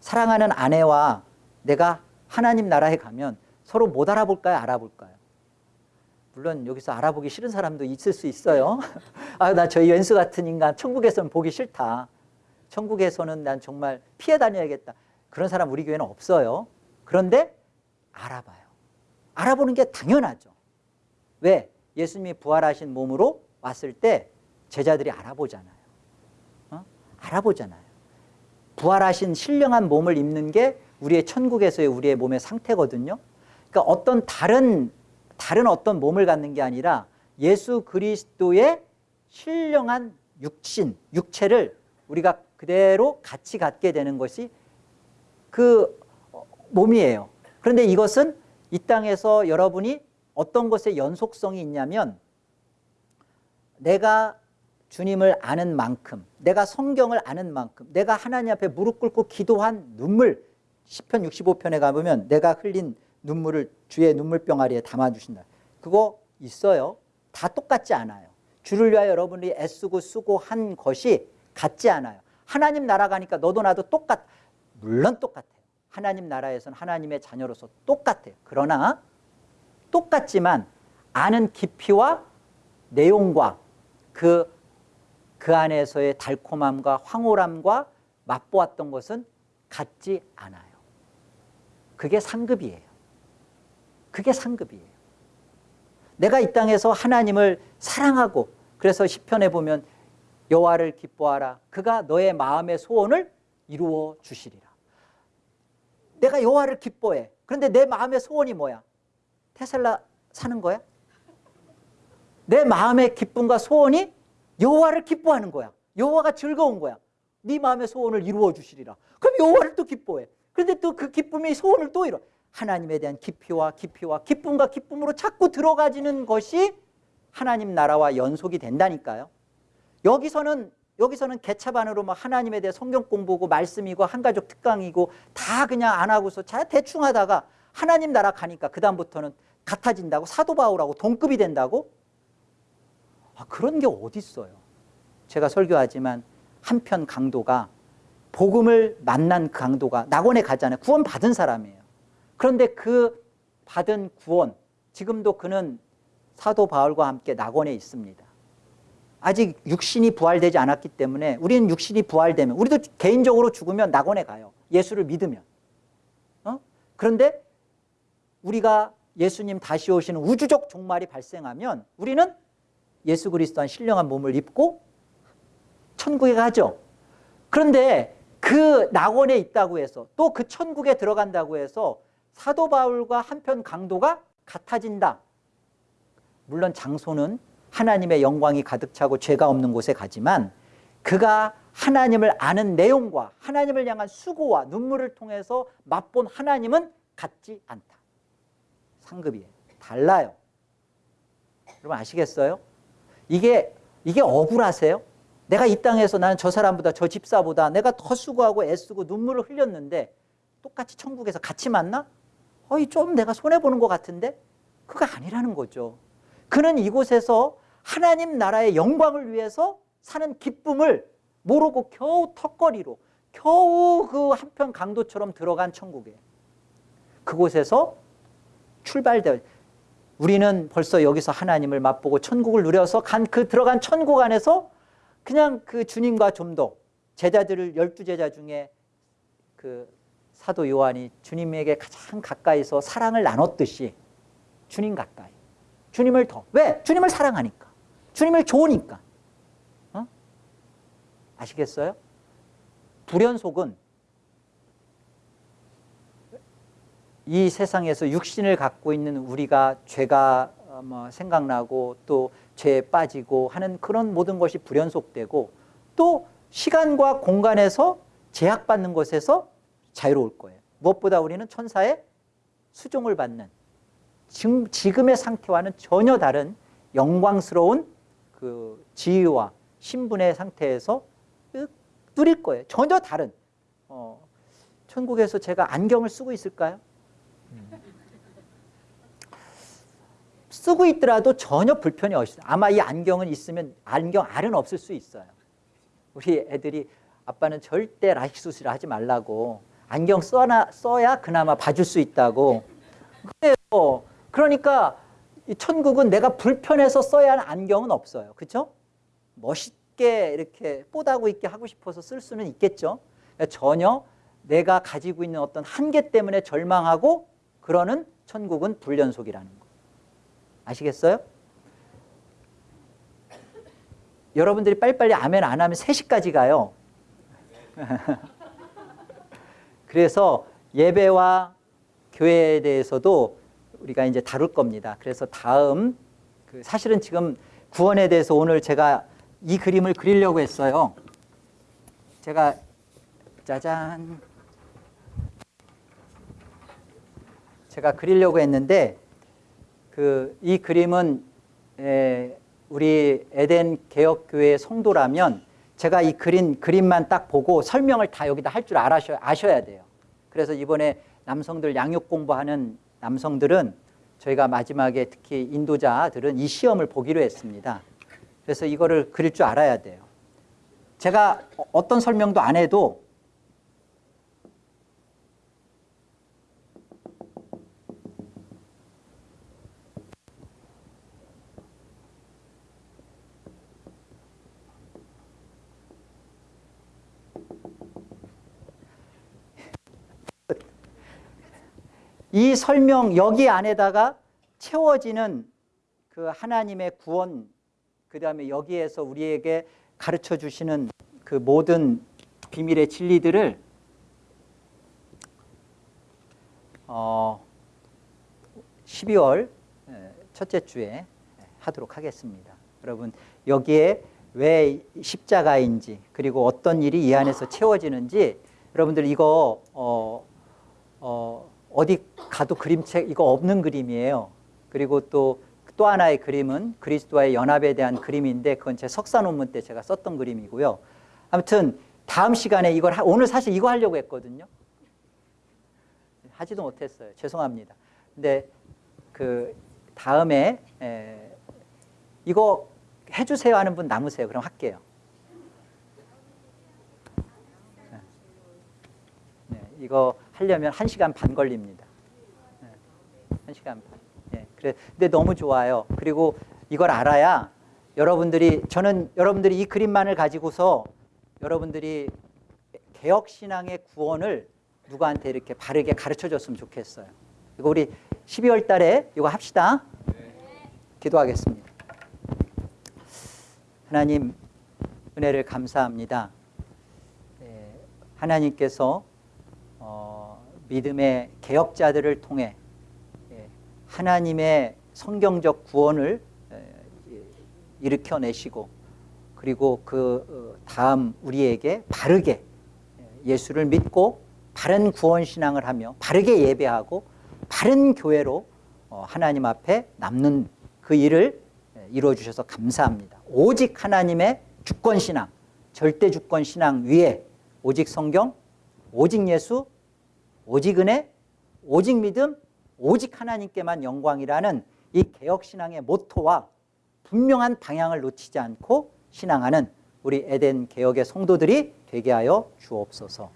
사랑하는 아내와 내가 하나님 나라에 가면 서로 못 알아볼까요? 알아볼까요? 물론 여기서 알아보기 싫은 사람도 있을 수 있어요. 아, 나 저 연수 같은 인간 천국에서는 보기 싫다. 천국에서는 난 정말 피해 다녀야겠다. 그런 사람 우리 교회는 없어요. 그런데 알아봐요. 알아보는 게 당연하죠. 왜? 예수님이 부활하신 몸으로 왔을 때 제자들이 알아보잖아요. 어? 알아보잖아요. 부활하신 신령한 몸을 입는 게 우리의 천국에서의 우리의 몸의 상태거든요. 그러니까 어떤 다른 다른 어떤 몸을 갖는 게 아니라 예수 그리스도의 신령한 육신, 육체를 우리가 그대로 같이 갖게 되는 것이 그 몸이에요. 그런데 이것은 이 땅에서 여러분이 어떤 것에 연속성이 있냐면 내가 주님을 아는 만큼 내가 성경을 아는 만큼 내가 하나님 앞에 무릎 꿇고 기도한 눈물 10편 65편에 가보면 내가 흘린 눈물을 주의 눈물병아리에 담아주신다. 그거 있어요. 다 똑같지 않아요. 주를 위하여 여러분이 애쓰고 쓰고 한 것이 같지 않아요. 하나님 나라 가니까 너도 나도 똑같, 물론 똑같아요. 하나님 나라에서는 하나님의 자녀로서 똑같아요. 그러나 똑같지만 아는 깊이와 내용과 그, 그 안에서의 달콤함과 황홀함과 맛보았던 것은 같지 않아요. 그게 상급이에요. 그게 상급이에요. 내가 이 땅에서 하나님을 사랑하고 그래서 시편에 보면 여호와를 기뻐하라 그가 너의 마음의 소원을 이루어 주시리라. 내가 여호와를 기뻐해. 그런데 내 마음의 소원이 뭐야? 테슬라 사는 거야? 내 마음의 기쁨과 소원이 여호와를 기뻐하는 거야. 여호와가 즐거운 거야. 네 마음의 소원을 이루어 주시리라. 그럼 여호와를 또 기뻐해. 그런데 또 그 기쁨의 소원을 또 이뤄. 하나님에 대한 깊이와 깊이와 기쁨과 기쁨으로 자꾸 들어가지는 것이 하나님 나라와 연속이 된다니까요. 여기서는 여기서는 개차반으로 막 하나님에 대해 성경 공부고 말씀이고 한가족 특강이고 다 그냥 안 하고서 자 대충 하다가 하나님 나라 가니까 그 다음부터는 같아진다고 사도 바울하고 동급이 된다고 아, 그런 게 어디 있어요. 제가 설교하지만 한편 강도가 복음을 만난 그 강도가 낙원에 가잖아요. 구원 받은 사람이에요. 그런데 그 받은 구원 지금도 그는 사도 바울과 함께 낙원에 있습니다. 아직 육신이 부활되지 않았기 때문에 우리는 육신이 부활되면 우리도 개인적으로 죽으면 낙원에 가요. 예수를 믿으면. 어? 그런데 우리가 예수님 다시 오시는 우주적 종말이 발생하면 우리는 예수 그리스도한 신령한 몸을 입고 천국에 가죠. 그런데 그 낙원에 있다고 해서 또 그 천국에 들어간다고 해서 사도 바울과 한편 강도가 같아진다. 물론 장소는 하나님의 영광이 가득 차고 죄가 없는 곳에 가지만 그가 하나님을 아는 내용과 하나님을 향한 수고와 눈물을 통해서 맛본 하나님은 같지 않다. 상급이에요. 달라요. 여러분 아시겠어요? 이게 이게 억울하세요? 내가 이 땅에서 나는 저 사람보다 저 집사보다 내가 더 수고하고 애쓰고 눈물을 흘렸는데 똑같이 천국에서 같이 만나? 어이 좀 내가 손해 보는 것 같은데 그거 아니라는 거죠. 그는 이곳에서 하나님 나라의 영광을 위해서 사는 기쁨을 모르고 겨우 턱걸이로 겨우 그 한편 강도처럼 들어간 천국에. 그곳에서 출발되 우리는 벌써 여기서 하나님을 맛보고 천국을 누려서 간 그 들어간 천국 안에서 그냥 그 주님과 좀 더 제자들을 열두 제자 중에 그 사도 요한이 주님에게 가장 가까이서 사랑을 나눴듯이 주님 가까이 주님을 더 왜? 주님을 사랑하니까 주님을 좋으니까 어? 아시겠어요? 불연속은 이 세상에서 육신을 갖고 있는 우리가 죄가 어, 뭐 생각나고 또 죄에 빠지고 하는 그런 모든 것이 불연속되고 또 시간과 공간에서 제약받는 것에서 자유로울 거예요. 무엇보다 우리는 천사의 수종을 받는 지금, 지금의 상태와는 전혀 다른 영광스러운 그 지위와 신분의 상태에서 누릴 거예요. 전혀 다른. 어, 천국에서 제가 안경을 쓰고 있을까요? 쓰고 있더라도 전혀 불편이 없어요. 아마 이 안경은 있으면 안경 알은 없을 수 있어요. 우리 애들이 아빠는 절대 라식 수술 하지 말라고 안경 써나, 써야 그나마 봐줄 수 있다고. 그래요. 그러니까 이 천국은 내가 불편해서 써야 하는 안경은 없어요. 그렇죠? 멋있게 이렇게 뽀다고 있게 하고 싶어서 쓸 수는 있겠죠. 전혀 내가 가지고 있는 어떤 한계 때문에 절망하고 그러는 천국은 불연속이라는 거. 아시겠어요? 여러분들이 빨리빨리 아멘 안 하면 3시까지 가요. 그래서 예배와 교회에 대해서도 우리가 이제 다룰 겁니다. 그래서 다음 그 사실은 지금 구원에 대해서 오늘 제가 이 그림을 그리려고 했어요. 제가 짜잔 제가 그리려고 했는데 그 이 그림은 에, 우리 에덴 개혁교회 성도라면 제가 이 그린 그림만 딱 보고 설명을 다 여기다 할 줄 아셔야 돼요. 그래서 이번에 남성들 양육 공부하는 남성들은 저희가 마지막에 특히 인도자들은 이 시험을 보기로 했습니다. 그래서 이거를 그릴 줄 알아야 돼요. 제가 어떤 설명도 안 해도 이 설명 여기 안에다가 채워지는 그 하나님의 구원 그 다음에 여기에서 우리에게 가르쳐 주시는 그 모든 비밀의 진리들을 어 12월 첫째 주에 하도록 하겠습니다. 여러분 여기에 왜 십자가인지 그리고 어떤 일이 이 안에서 채워지는지 여러분들 이거 어, 어, 어디 가도 그림책 이거 없는 그림이에요. 그리고 또또 하나의 그림은 그리스도와의 연합에 대한 그림인데 그건 제 석사 논문 때 제가 썼던 그림이고요. 아무튼 다음 시간에 이걸 하, 오늘 사실 이거 하려고 했거든요. 하지도 못했어요. 죄송합니다. 근데 그 다음에 에, 이거 해주세요 하는 분 남으세요. 그럼 할게요. 네, 이거 하려면 1시간 반 걸립니다. 네, 1시간 반. 네, 그래. 근데 너무 좋아요. 그리고 이걸 알아야 여러분들이 저는 여러분들이 이 그림만을 가지고서 여러분들이 개혁 신앙의 구원을 누구한테 이렇게 바르게 가르쳐 줬으면 좋겠어요. 이거 우리 12월 달에 이거 합시다. 기도하겠습니다. 하나님 은혜를 감사합니다. 네, 하나님께서 어, 믿음의 개혁자들을 통해 예, 하나님의 성경적 구원을 일으켜내시고 그리고 그 어, 다음 우리에게 바르게 예수를 믿고 바른 구원 신앙을 하며 바르게 예배하고 바른 교회로 어, 하나님 앞에 남는 그 일을 이루어 주셔서 감사합니다. 오직 하나님의 주권 신앙, 절대 주권 신앙 위에 오직 성경, 오직 예수, 오직 은혜, 오직 믿음, 오직 하나님께만 영광이라는 이 개혁 신앙의 모토와 분명한 방향을 놓치지 않고 신앙하는 우리 에덴 개혁의 성도들이 되게 하여 주옵소서.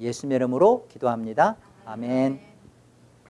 예수님의 이름으로 기도합니다. 아멘.